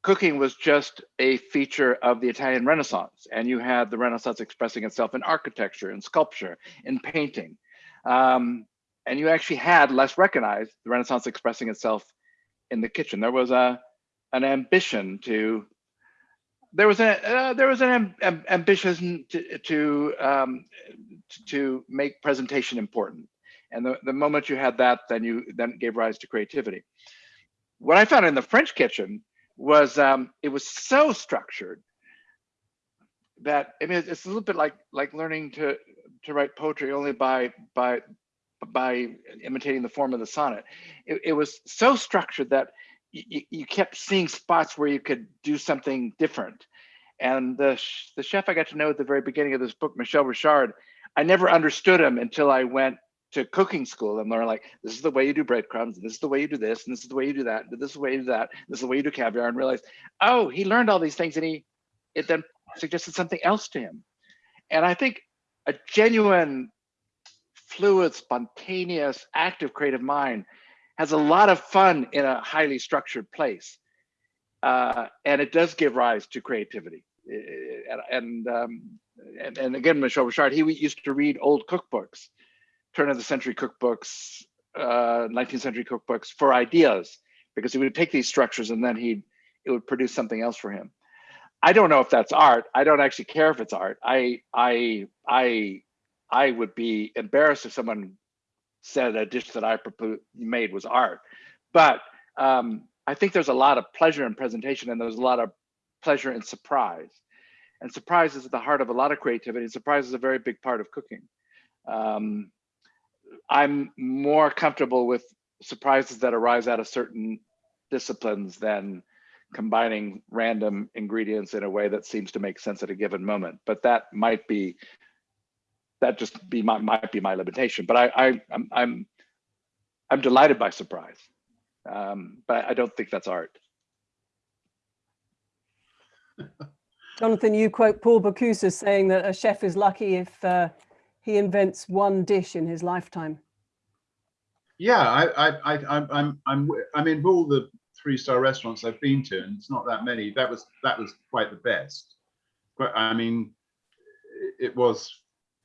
[SPEAKER 3] cooking was just a feature of the Italian Renaissance, and you had the Renaissance expressing itself in architecture in sculpture in painting, um, and you actually had less recognized the Renaissance expressing itself in the kitchen. There was a an ambition to there was a uh, there was an am, am, ambition to to, um, to make presentation important, and the, the moment you had that, then you then gave rise to creativity. What I found in the French kitchen was um, it was so structured that I mean it's a little bit like like learning to to write poetry only by by by imitating the form of the sonnet. It, it was so structured that you, kept seeing spots where you could do something different. And the the chef I got to know at the very beginning of this book, Michel Richard, I never understood him until I went to cooking school and learn like this is the way you do breadcrumbs, and this is the way you do this, and this is the way you do that, and this is the way you do that, this is the way you do caviar, and realize oh, he learned all these things, and he it then suggested something else to him. And I think a genuine, fluid, spontaneous, active creative mind has a lot of fun in a highly structured place. Uh, and it does give rise to creativity. And, and, um, and, and, again, Michel Richard, he used to read old cookbooks, turn of the century cookbooks, uh, 19th century cookbooks for ideas, because he would take these structures and then he'd, it would produce something else for him. I don't know if that's art. I don't actually care if it's art. I I I I would be embarrassed if someone said a dish that I made was art. But um, I think there's a lot of pleasure in presentation and there's a lot of pleasure in surprise. And surprise is at the heart of a lot of creativity. Surprise is a very big part of cooking. Um, I'm more comfortable with surprises that arise out of certain disciplines than combining random ingredients in a way that seems to make sense at a given moment. But that might be that just be my might be my limitation. But I, I I'm I'm I'm delighted by surprise, um, but I don't think that's art.
[SPEAKER 2] Jonathan, you quote Paul Bocuse as saying that a chef is lucky if uh, he invents one dish in his lifetime.
[SPEAKER 4] Yeah, I, I, I, I'm, I'm, I'm, I mean, of all the three-star restaurants I've been to, and it's not that many, that was that was quite the best. But I mean, it was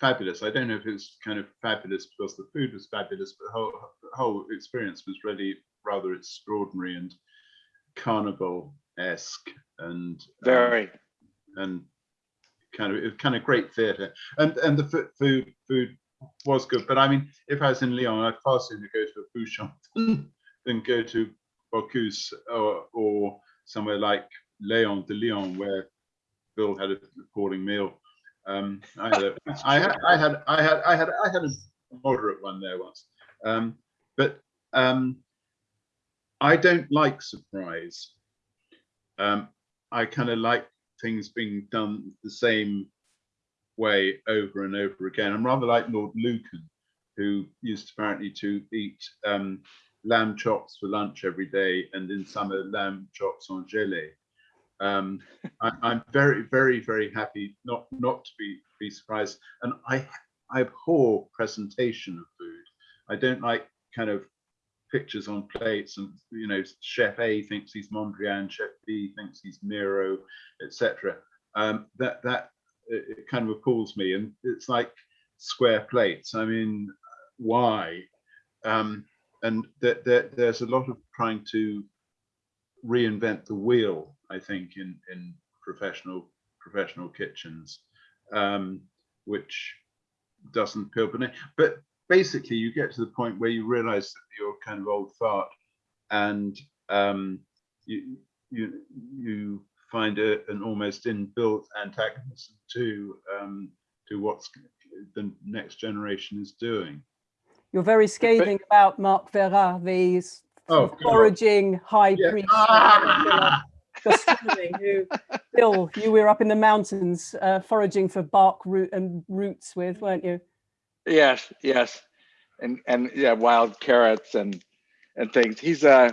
[SPEAKER 4] fabulous. I don't know if it was kind of fabulous because the food was fabulous, but the whole, the whole experience was really rather extraordinary and carnival-esque and
[SPEAKER 3] very
[SPEAKER 4] um, and kind of kind of great theatre. And and the food food was good. But I mean, if I was in Lyon, I'd far sooner go to a Bouchon than go to Bocuse or, or somewhere like Léon de Lyon, where Bill had a appalling meal. Um, I, had a, I, had, I had, I had, I had, I had a moderate one there once. Um, but um, I don't like surprise. Um, I kind of like things being done the same way over and over again. I'm rather like Lord Lucan, who used apparently to eat um, lamb chops for lunch every day, and in summer lamb chops en gelée. Um, I, I'm very, very, very happy not not to be be surprised, and I I abhor presentation of food. I don't like kind of pictures on plates and you know chef a thinks he's mondrian chef b thinks he's miro etc um that that it, kind of appalls me and it's like square plates. I mean why? Um and that there, there's a lot of trying to reinvent the wheel i think in in professional professional kitchens um which doesn't appeal but basically you get to the point where you realize that you're kind of old fart and um, you you you find a, an almost inbuilt antagonism to um, to what's the next generation is doing.
[SPEAKER 2] You're very scathing about Marc Veyrat, the s-
[SPEAKER 4] Oh,
[SPEAKER 2] foraging high
[SPEAKER 4] Yeah.
[SPEAKER 2] priest.
[SPEAKER 4] Ah!
[SPEAKER 2] who Bill, you were up in the mountains uh, foraging for bark root and roots with, weren't you?
[SPEAKER 3] Yes, yes, and and yeah, wild carrots and and things. He's uh,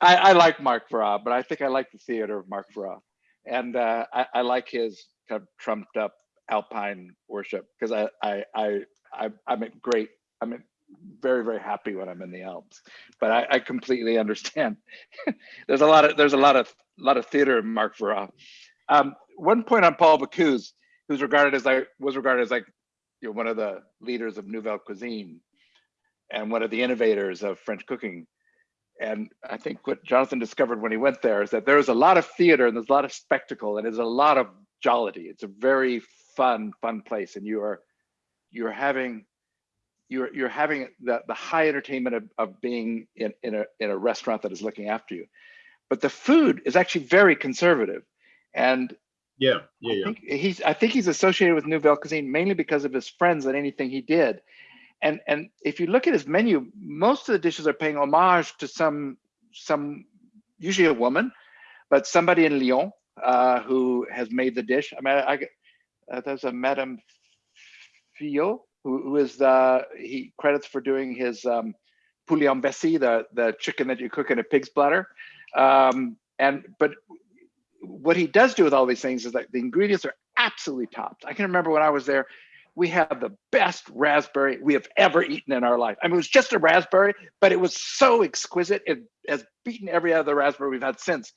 [SPEAKER 3] I I like Marc Veyrat, but I think I like the theater of Marc Veyrat, and uh, I I like his kind of trumped up alpine worship because I I I I I'm at great I'm very very happy when I'm in the Alps, but I, I completely understand. there's a lot of there's a lot of lot of theater in Marc Veyrat. Um, one point on Paul Bocuse, who's regarded as like was regarded as like you know, one of the leaders of Nouvelle Cuisine and one of the innovators of French cooking. And I think what Jonathan discovered when he went there is that there's a lot of theater and there's a lot of spectacle and there's a lot of jollity. It's a very fun, fun place. And you are you're having you're you're having the, the high entertainment of, of being in, in a in a restaurant that is looking after you. But the food is actually very conservative. And
[SPEAKER 4] Yeah, yeah,
[SPEAKER 3] I think he's I think he's associated with Nouvelle Cuisine mainly because of his friends and anything he did. And and if you look at his menu, most of the dishes are paying homage to some some usually a woman, but somebody in Lyon uh, who has made the dish. I mean, I, I uh, there's a Madame Fillioux who, who is the he credits for doing his um, poulet en vessie, the the chicken that you cook in a pig's bladder. Um, and but what he does do with all these things is that the ingredients are absolutely topped. I can remember when I was there, we had the best raspberry we have ever eaten in our life. I mean, it was just a raspberry, but it was so exquisite. It has beaten every other raspberry we've had since.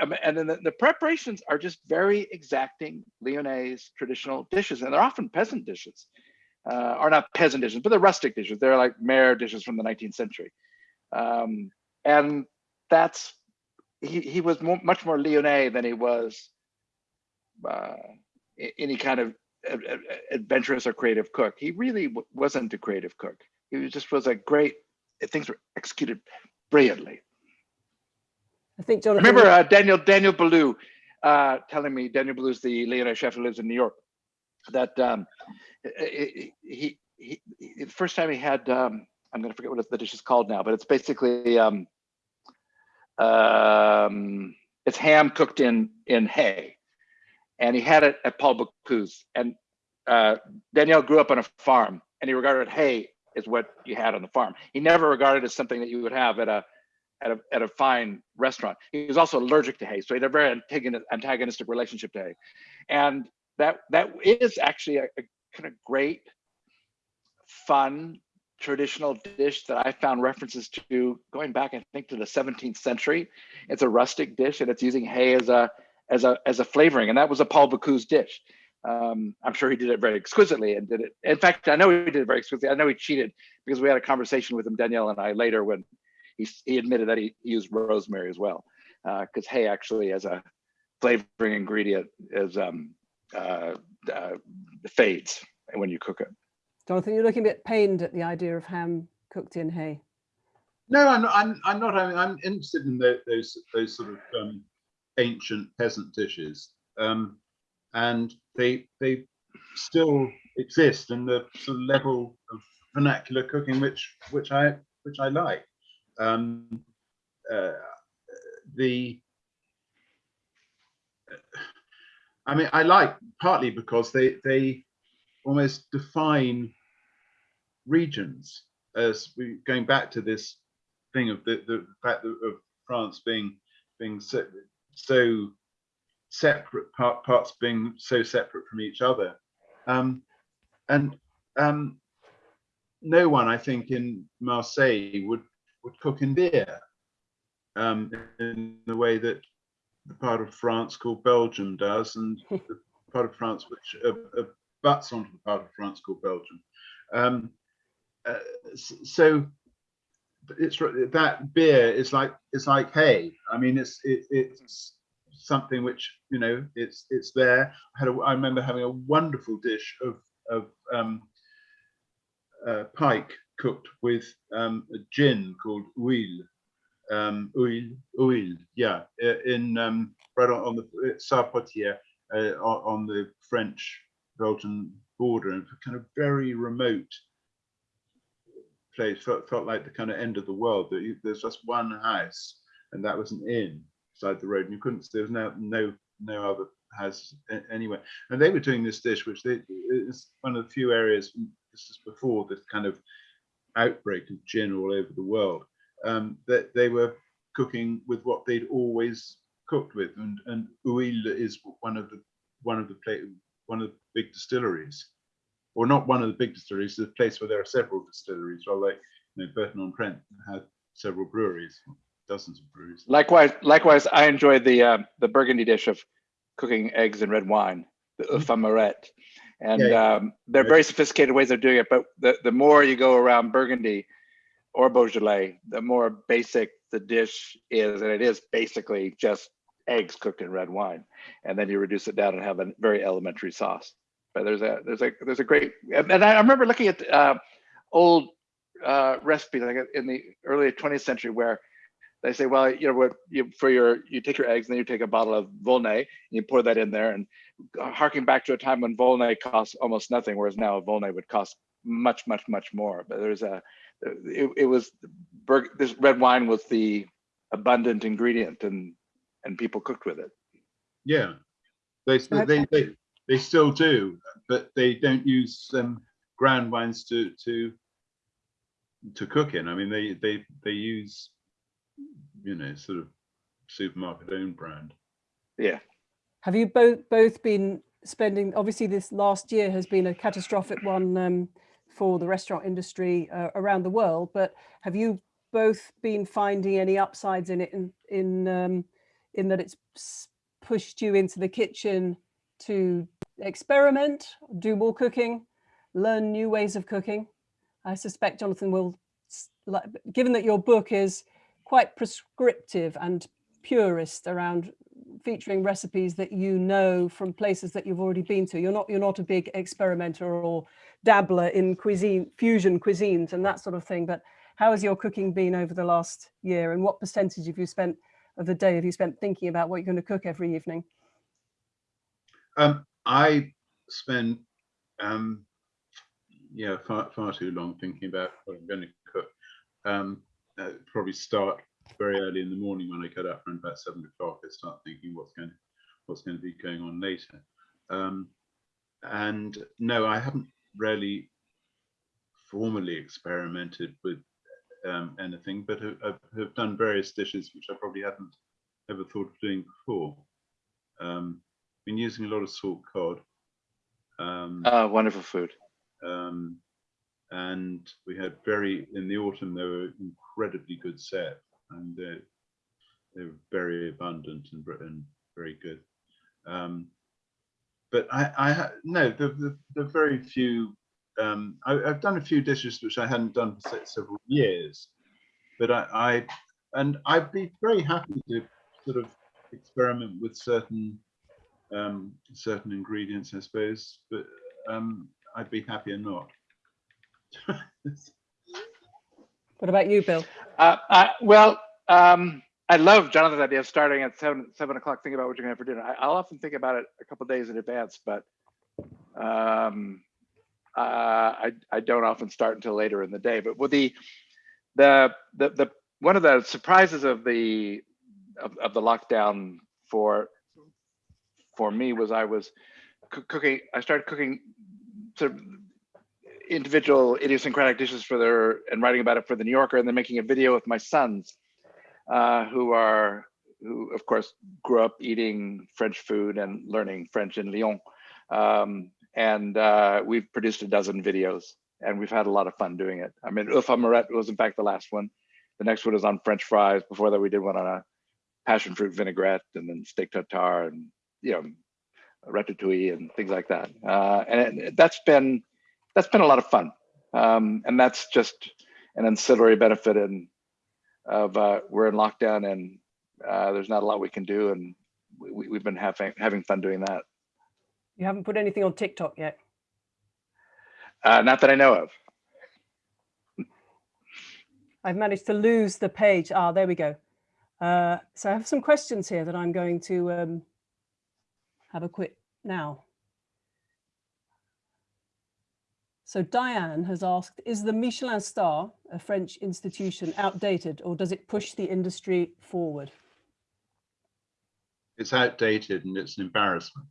[SPEAKER 3] Um, and then the, the preparations are just very exacting Lyonnese traditional dishes, and they're often peasant dishes, uh, or not peasant dishes, but they're rustic dishes. They're like mare dishes from the 19th century. Um, and that's he, he was more, much more Lyonnais than he was uh, any kind of adventurous or creative cook. He really wasn't a creative cook. He was just was a great. Things were executed brilliantly.
[SPEAKER 2] I think Jonathan.
[SPEAKER 3] Remember uh, Daniel Daniel Boulud uh, telling me Daniel Boulud's the Lyonnais chef who lives in New York. That um, he, he, he, he the first time he had um, I'm going to forget what the dish is called now, but it's basically um, um, it's ham cooked in in hay, and he had it at Paul Bocuse. And uh, Daniel grew up on a farm, and he regarded hay as what you had on the farm. He never regarded it as something that you would have at a at a at a fine restaurant. He was also allergic to hay, so he had a very antagoni- antagonistic relationship to hay, and that that is actually a, a kind of great, fun traditional dish that I found references to going back, I think, to the 17th century. It's a rustic dish, and it's using hay as a as a as a flavoring, and that was a Paul Bocuse dish. Um, I'm sure he did it very exquisitely and did it. In fact, I know he did it very exquisitely. I know he cheated because we had a conversation with him, Daniel and I, later when he, he admitted that he, used rosemary as well, because hay actually as a flavoring ingredient is um, uh, uh, fades when you cook it.
[SPEAKER 2] Jonathan, you're looking a bit pained at the idea of ham cooked in hay.
[SPEAKER 4] No, I'm not. I'm, I'm not. I'm, I'm interested in tho- those those sort of um, ancient peasant dishes, um, and they they still exist in the sort of level of vernacular cooking which which I which I like. Um, uh, the I mean, I like partly because they they almost define regions as we going back to this thing of the, the fact of France being being so, so separate part, parts being so separate from each other. Um, and um, no one I think in Marseille would would cook in beer um, in the way that the part of France called Belgium does and the part of France which uh, uh, butts onto the part of France called Belgium. Um, so it's that beer is like it's like hay. I mean, it's it, it's something which you know it's it's there. I had a, I remember having a wonderful dish of of um, uh, pike cooked with um, a gin called Houlle. Um, Houlle, Houlle, yeah, in um, right on, on the Sarpotier uh, on the French Belgian border, and kind of very remote place felt, felt like the kind of end of the world there's just one house and that was an inn side the road and you couldn't there was no no no other house anywhere. And they were doing this dish which they is one of the few areas this is before this kind of outbreak of gin all over the world um, that they were cooking with what they'd always cooked with and and Houlle is one of the one of the plate one of the big distilleries or not one of the big distilleries, the place where there are several distilleries, or like you know, Burton-on-Trent had several breweries, dozens of breweries.
[SPEAKER 3] Likewise, likewise, I enjoy the uh, the Burgundy dish of cooking eggs and red wine, the mm -hmm. And yeah, yeah. Um, they're very sophisticated ways of doing it, but the, the more you go around Burgundy or Beaujolais, the more basic the dish is, and it is basically just eggs cooked in red wine. And then you reduce it down and have a very elementary sauce. But there's a there's a there's a great and I remember looking at uh, old uh, recipes like in the early 20th century where they say, well, you know, what you for your you take your eggs and then you take a bottle of Volnay and you pour that in there and harking back to a time when Volnay cost almost nothing, whereas now a Volnay would cost much, much, much more. But there's a it, it was this red wine was the abundant ingredient and and people cooked with it.
[SPEAKER 4] Yeah, they they they, they still do, but they don't use um, ground wines to to to cook in. I mean, they they they use you know sort of supermarket own brand.
[SPEAKER 3] Yeah.
[SPEAKER 2] Have you both both been spending? Obviously, this last year has been a catastrophic one um, for the restaurant industry uh, around the world. But have you both been finding any upsides in it in in um, in that it's pushed you into the kitchen to experiment, do more cooking, learn new ways of cooking. I suspect Jonathan will, given that your book is quite prescriptive and purist around featuring recipes that you know from places that you've already been to. You're not you're not a big experimenter or dabbler in cuisine, fusion cuisines and that sort of thing. But how has your cooking been over the last year and what percentage have you spent of the day have you spent thinking about what you're going to cook every evening?
[SPEAKER 4] Um, I spend um, yeah far, far too long thinking about what I'm going to cook. Um, uh, probably start very early in the morning when I get up around about seven o'clock. I start thinking what's going to what's going to be going on later. Um, and no, I haven't really formally experimented with um, anything, but have, have, done various dishes which I probably hadn't ever thought of doing before. Um, been using a lot of salt cod.
[SPEAKER 3] Um, uh, wonderful food.
[SPEAKER 4] Um, and we had very, in the autumn, they were incredibly good set and they, they were very abundant and, and very good. Um, but I, I no, the, the, the very few, um, I, have done a few dishes which I hadn't done for several years, but I, I, and I'd be very happy to sort of experiment with certain um, certain ingredients, I suppose, but um, I'd be happier not.
[SPEAKER 2] what about you, Bill?
[SPEAKER 3] Uh, I, well, um, I love Jonathan's idea of starting at seven seven o'clock, thinking about what you're going to have for dinner. I, will often think about it a couple days in advance, but um, uh, I I don't often start until later in the day. But with the the the the one of the surprises of the of, of the lockdown for for me was I was cooking, I started cooking sort of individual idiosyncratic dishes for their, and writing about it for the New Yorker and then making a video with my sons, uh, who are, who of course grew up eating French food and learning French in Lyon. Um, and uh, we've produced a dozen videos and we've had a lot of fun doing it. I mean, Oeufs en Meurette was in fact the last one. The next one is on French fries. Before that, we did one on a passion fruit vinaigrette and then steak tartare and, you know, ratatouille and things like that. Uh, and it, that's been, that's been a lot of fun. Um, and that's just an ancillary benefit in, of uh, we're in lockdown and uh, there's not a lot we can do. And we, we've been having, having fun doing that.
[SPEAKER 2] You haven't put anything on TikTok yet.
[SPEAKER 3] Uh, not that I know of.
[SPEAKER 2] I've managed to lose the page. Ah, there we go. Uh, so I have some questions here that I'm going to um, have a quick now. So Diane has asked, is the Michelin star, a French institution, outdated or does it push the industry forward?
[SPEAKER 4] It's outdated and it's an embarrassment.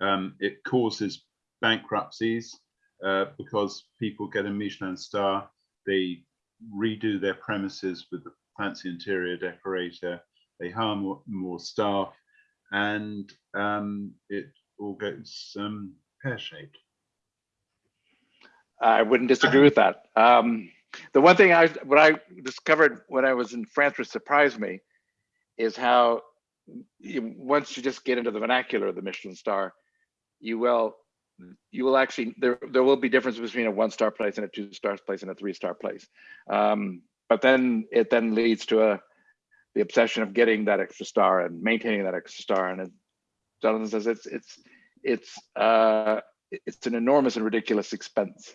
[SPEAKER 4] Um, it causes bankruptcies uh, because people get a Michelin star, they redo their premises with a fancy interior decorator, they hire more staff, and um, it all goes um, pear-shaped.
[SPEAKER 3] I wouldn't disagree with that. Um, the one thing I, what I discovered when I was in France, which surprised me, is how you, once you just get into the vernacular of the Michelin star, you will, you will actually, there, there will be difference between a one star place and a two star place and a three star place. Um, but then it then leads to a, the obsession of getting that extra star and maintaining that extra star. And as Jonathan says, it's, it's, it's, uh, it's an enormous and ridiculous expense.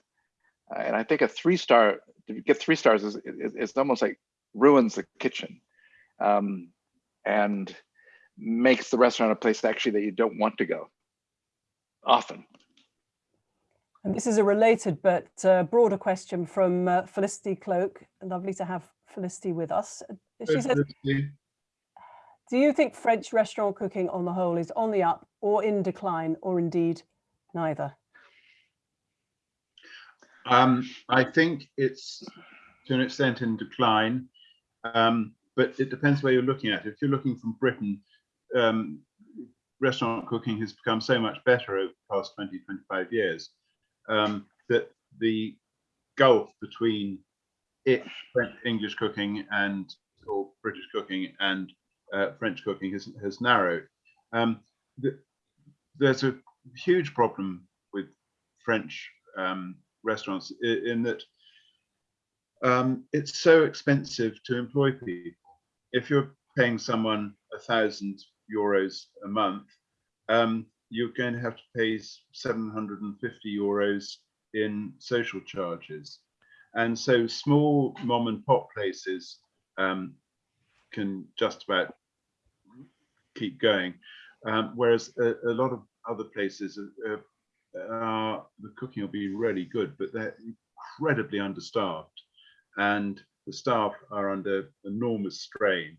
[SPEAKER 3] Uh, and I think a three star to get three stars is, is almost like ruins the kitchen, um, and makes the restaurant a place actually that you don't want to go often.
[SPEAKER 2] And this is a related but uh, broader question from uh, Felicity Cloake. Lovely to have Felicity with us. She says, do you think French restaurant cooking on the whole is on the up or in decline or indeed neither?
[SPEAKER 4] Um, I think it's to an extent in decline, um, but it depends where you're looking at. If you're looking from Britain, um, restaurant cooking has become so much better over the past 20, 25 years um, that the gulf between it, French, English cooking and or British cooking and uh, French cooking has, has narrowed. Um, the, there's a huge problem with French um, restaurants in that um, it's so expensive to employ people. If you're paying someone a thousand euros a month, um, you're going to have to pay 750 euros in social charges. And so small mom and pop places um, can just about keep going. Um, whereas a, a, lot of other places are, uh, the cooking will be really good, but they're incredibly understaffed and the staff are under enormous strain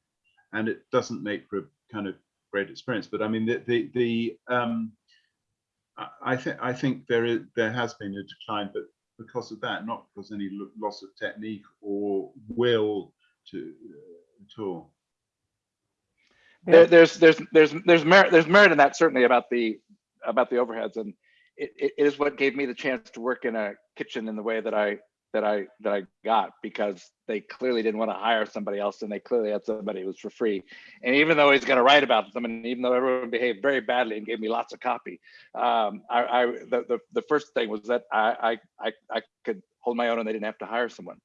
[SPEAKER 4] and it doesn't make for a kind of great experience. But I mean, the, the, the um, I think I think there is there has been a decline, but because of that, not because any loss of technique or will to uh, at all.
[SPEAKER 3] There, there's there's there's there's merit there's merit in that certainly about the about the overheads and it, it is what gave me the chance to work in a kitchen in the way that I that I that I got because they clearly didn't want to hire somebody else and they clearly had somebody who was for free. And even though he's going to write about them, and even though everyone behaved very badly and gave me lots of copy, um, I, I the, the, the first thing was that I, I I could hold my own and they didn't have to hire someone.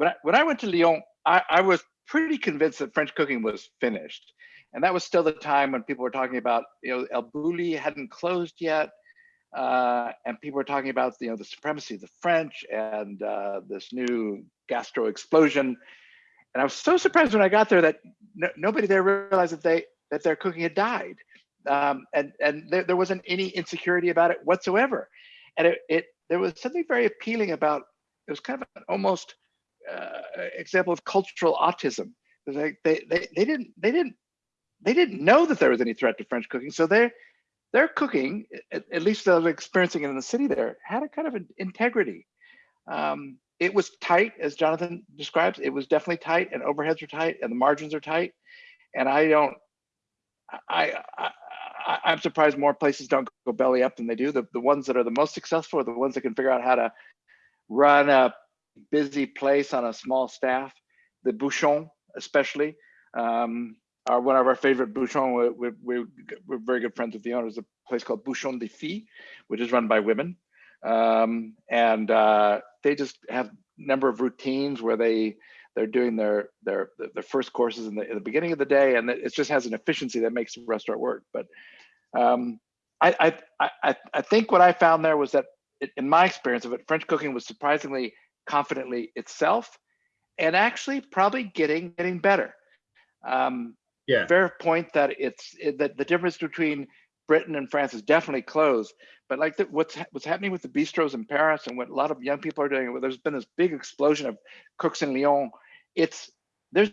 [SPEAKER 3] I, when I went to Lyon, I, I was pretty convinced that French cooking was finished. And that was still the time when people were talking about, you know, El Bulli hadn't closed yet uh, and people were talking about you know the supremacy of the French and uh, this new gastro explosion. And I was so surprised when I got there that no, nobody there realized that they that their cooking had died, um, and and there, there, wasn't any insecurity about it whatsoever. And it, it there was something very appealing about it was kind of an almost uh, example of cultural autism. Like they, they they didn't they didn't they didn't know that there was any threat to French cooking. So their their cooking, at, at least was experiencing it in the city there, had a kind of an integrity. Um, it was tight, as Jonathan describes. It was definitely tight, and overheads are tight, and the margins are tight. And I don't, I, I, I am surprised more places don't go belly up than they do. The the ones that are the most successful are the ones that can figure out how to run a busy place on a small staff. The Bouchon, especially, um, one of our favorite Bouchon. We're, we're, we're, very good friends with the owners. A place called Bouchon des Filles, which is run by women, um, and uh, they just have a number of routines where they they're doing their their their first courses in the, in the beginning of the day, and it just has an efficiency that makes the restaurant work. But um, I, I I I think what I found there was that in my experience of it, French cooking was surprisingly confidently itself, and actually probably getting getting better. Um,
[SPEAKER 4] yeah.
[SPEAKER 3] Fair point that it's it, that the difference between Britain and France is definitely closed. But like the, what's what's happening with the bistros in Paris and what a lot of young people are doing, where there's been this big explosion of cooks in Lyon. It's there's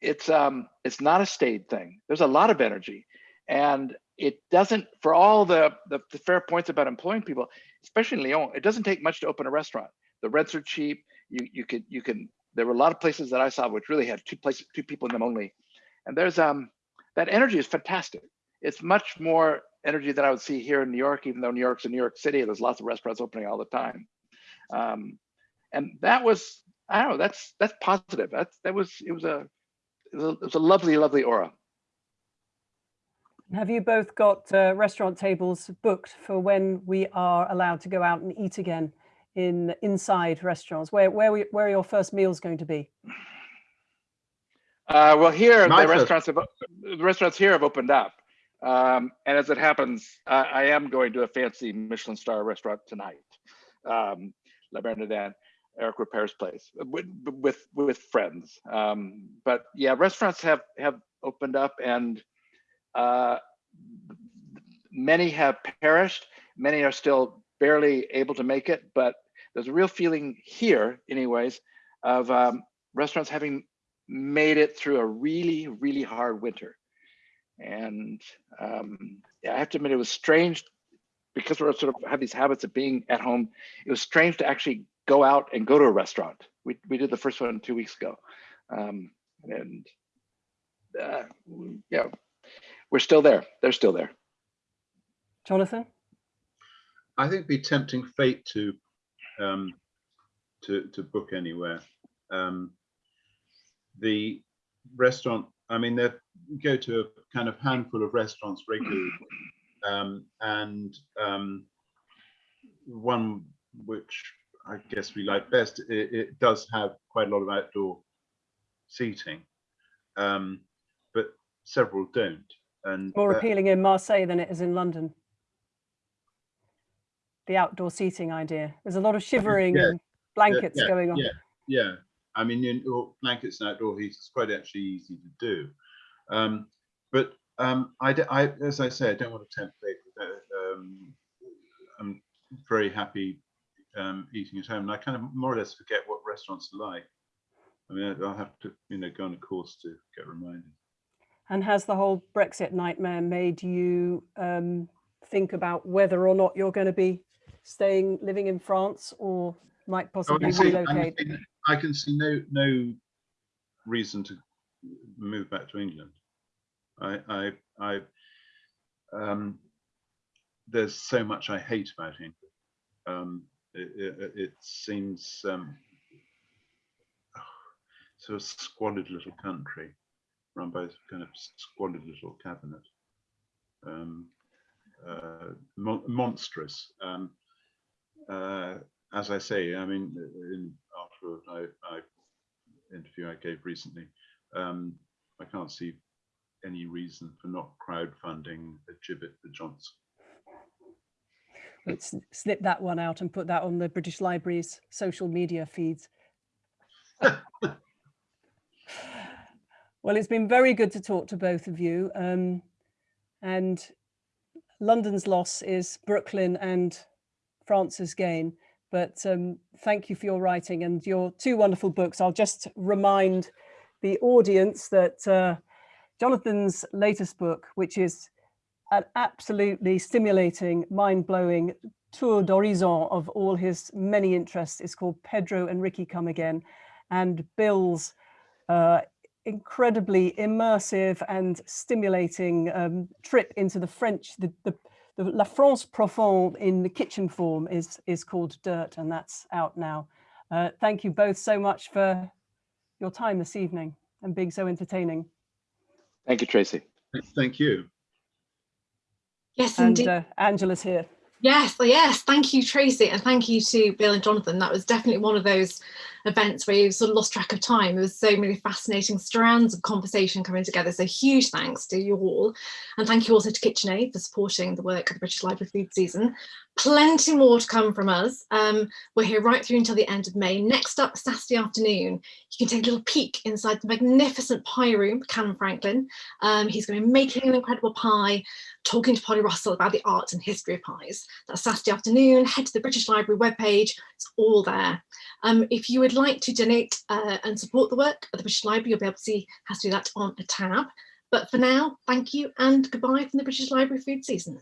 [SPEAKER 3] it's um it's not a staid thing. There's a lot of energy, and it doesn't for all the, the the fair points about employing people, especially in Lyon. It doesn't take much to open a restaurant. The rents are cheap. You you could you can. There were a lot of places that I saw which really had two places two people in them only, and there's um that energy is fantastic it's much more energy than I would see here in New York, even though New York's a New York City, there's lots of restaurants opening all the time. Um, and that was, I don't know, that's that's positive. That's that was it was a it was a, it was a lovely, lovely aura.
[SPEAKER 2] Have you both got uh, restaurant tables booked for when we are allowed to go out and eat again in inside restaurants? Where where we, where are your first meals going to be?
[SPEAKER 3] Uh, well, here My the first. restaurants have the restaurants here have opened up. Um, and as it happens, I, I, am going to a fancy Michelin star restaurant tonight, um, La Bernardin, Eric Ripert's place, with, with, with friends. Um, but yeah, restaurants have, have opened up and uh, many have perished. Many are still barely able to make it, but there's a real feeling here anyways of um, restaurants having made it through a really, really hard winter. And um, I have to admit, it was strange because we're sort of have these habits of being at home. It was strange to actually go out and go to a restaurant. We, we did the first one two weeks ago. Um, and uh, yeah, we're still there. They're still there.
[SPEAKER 2] Jonathan?
[SPEAKER 4] I think it'd be tempting fate to um, to to book anywhere. Um, the restaurant I mean, they go to a kind of handful of restaurants regularly, um, and um, one which I guess we like best, it, it, does have quite a lot of outdoor seating, um, but several don't. And
[SPEAKER 2] more uh, appealing in Marseille than it is in London. The outdoor seating idea. There's a lot of shivering yeah, and blankets
[SPEAKER 4] yeah,
[SPEAKER 2] going on.
[SPEAKER 4] Yeah, yeah. I mean, indoor blankets and outdoor heat is quite actually easy to do. Um, but um, I, I, as I say, I don't want to tempt fate. Um, I'm very happy um, eating at home, and I kind of more or less forget what restaurants are like. I mean, I'll have to, you know, go on a course to get reminded.
[SPEAKER 2] And has the whole Brexit nightmare made you um, think about whether or not you're going to be staying, living in France, or might possibly oh, relocate?
[SPEAKER 4] I can see no no reason to move back to England. I I I um, there's so much I hate about England. Um, it, it, it, seems um, squalid little country run by a kind of squalid little cabinet. Um, uh, mo monstrous. Um, uh, as I say, I mean, in, after I, I interview I gave recently, um, I can't see any reason for not crowdfunding a gibbet for Johnson.
[SPEAKER 2] Let's snip that one out and put that on the British Library's social media feeds. well, it's been very good to talk to both of you. Um, and London's loss is Brooklyn and France's gain. But um, thank you for your writing and your two wonderful books. I'll just remind the audience that uh, Jonathan's latest book, which is an absolutely stimulating, mind-blowing tour d'horizon of all his many interests is called Pedro and Ricky Come Again. And Bill's uh, incredibly immersive and stimulating um, trip into the French, the, the, the, La France profonde in the kitchen form is, is called Dirt and that's out now. Uh, thank you both so much for your time this evening and being so entertaining.
[SPEAKER 3] Thank you, Tracey.
[SPEAKER 4] Thank you.
[SPEAKER 1] Yes,
[SPEAKER 2] And
[SPEAKER 1] indeed.
[SPEAKER 2] uh, Angela's here.
[SPEAKER 1] Yes, yes. Thank you, Tracey, and thank you to Bill and Jonathan. That was definitely one of those events where you sort of lost track of time. There was so many fascinating strands of conversation coming together. So huge thanks to you all. And thank you also to KitchenAid for supporting the work of the British Library Food Season. Plenty more to come from us. Um, we're here right through until the end of May. Next up, Saturday afternoon, you can take a little peek inside the magnificent pie room, Calum Franklin. Um, he's going to be making an incredible pie, talking to Polly Russell about the art and history of pies. That's Saturday afternoon. Head to the British Library webpage. It's all there. Um, if you would like to donate uh, and support the work at the British Library, you'll be able to see how to do that on a tab. But for now, thank you and goodbye from the British Library food season.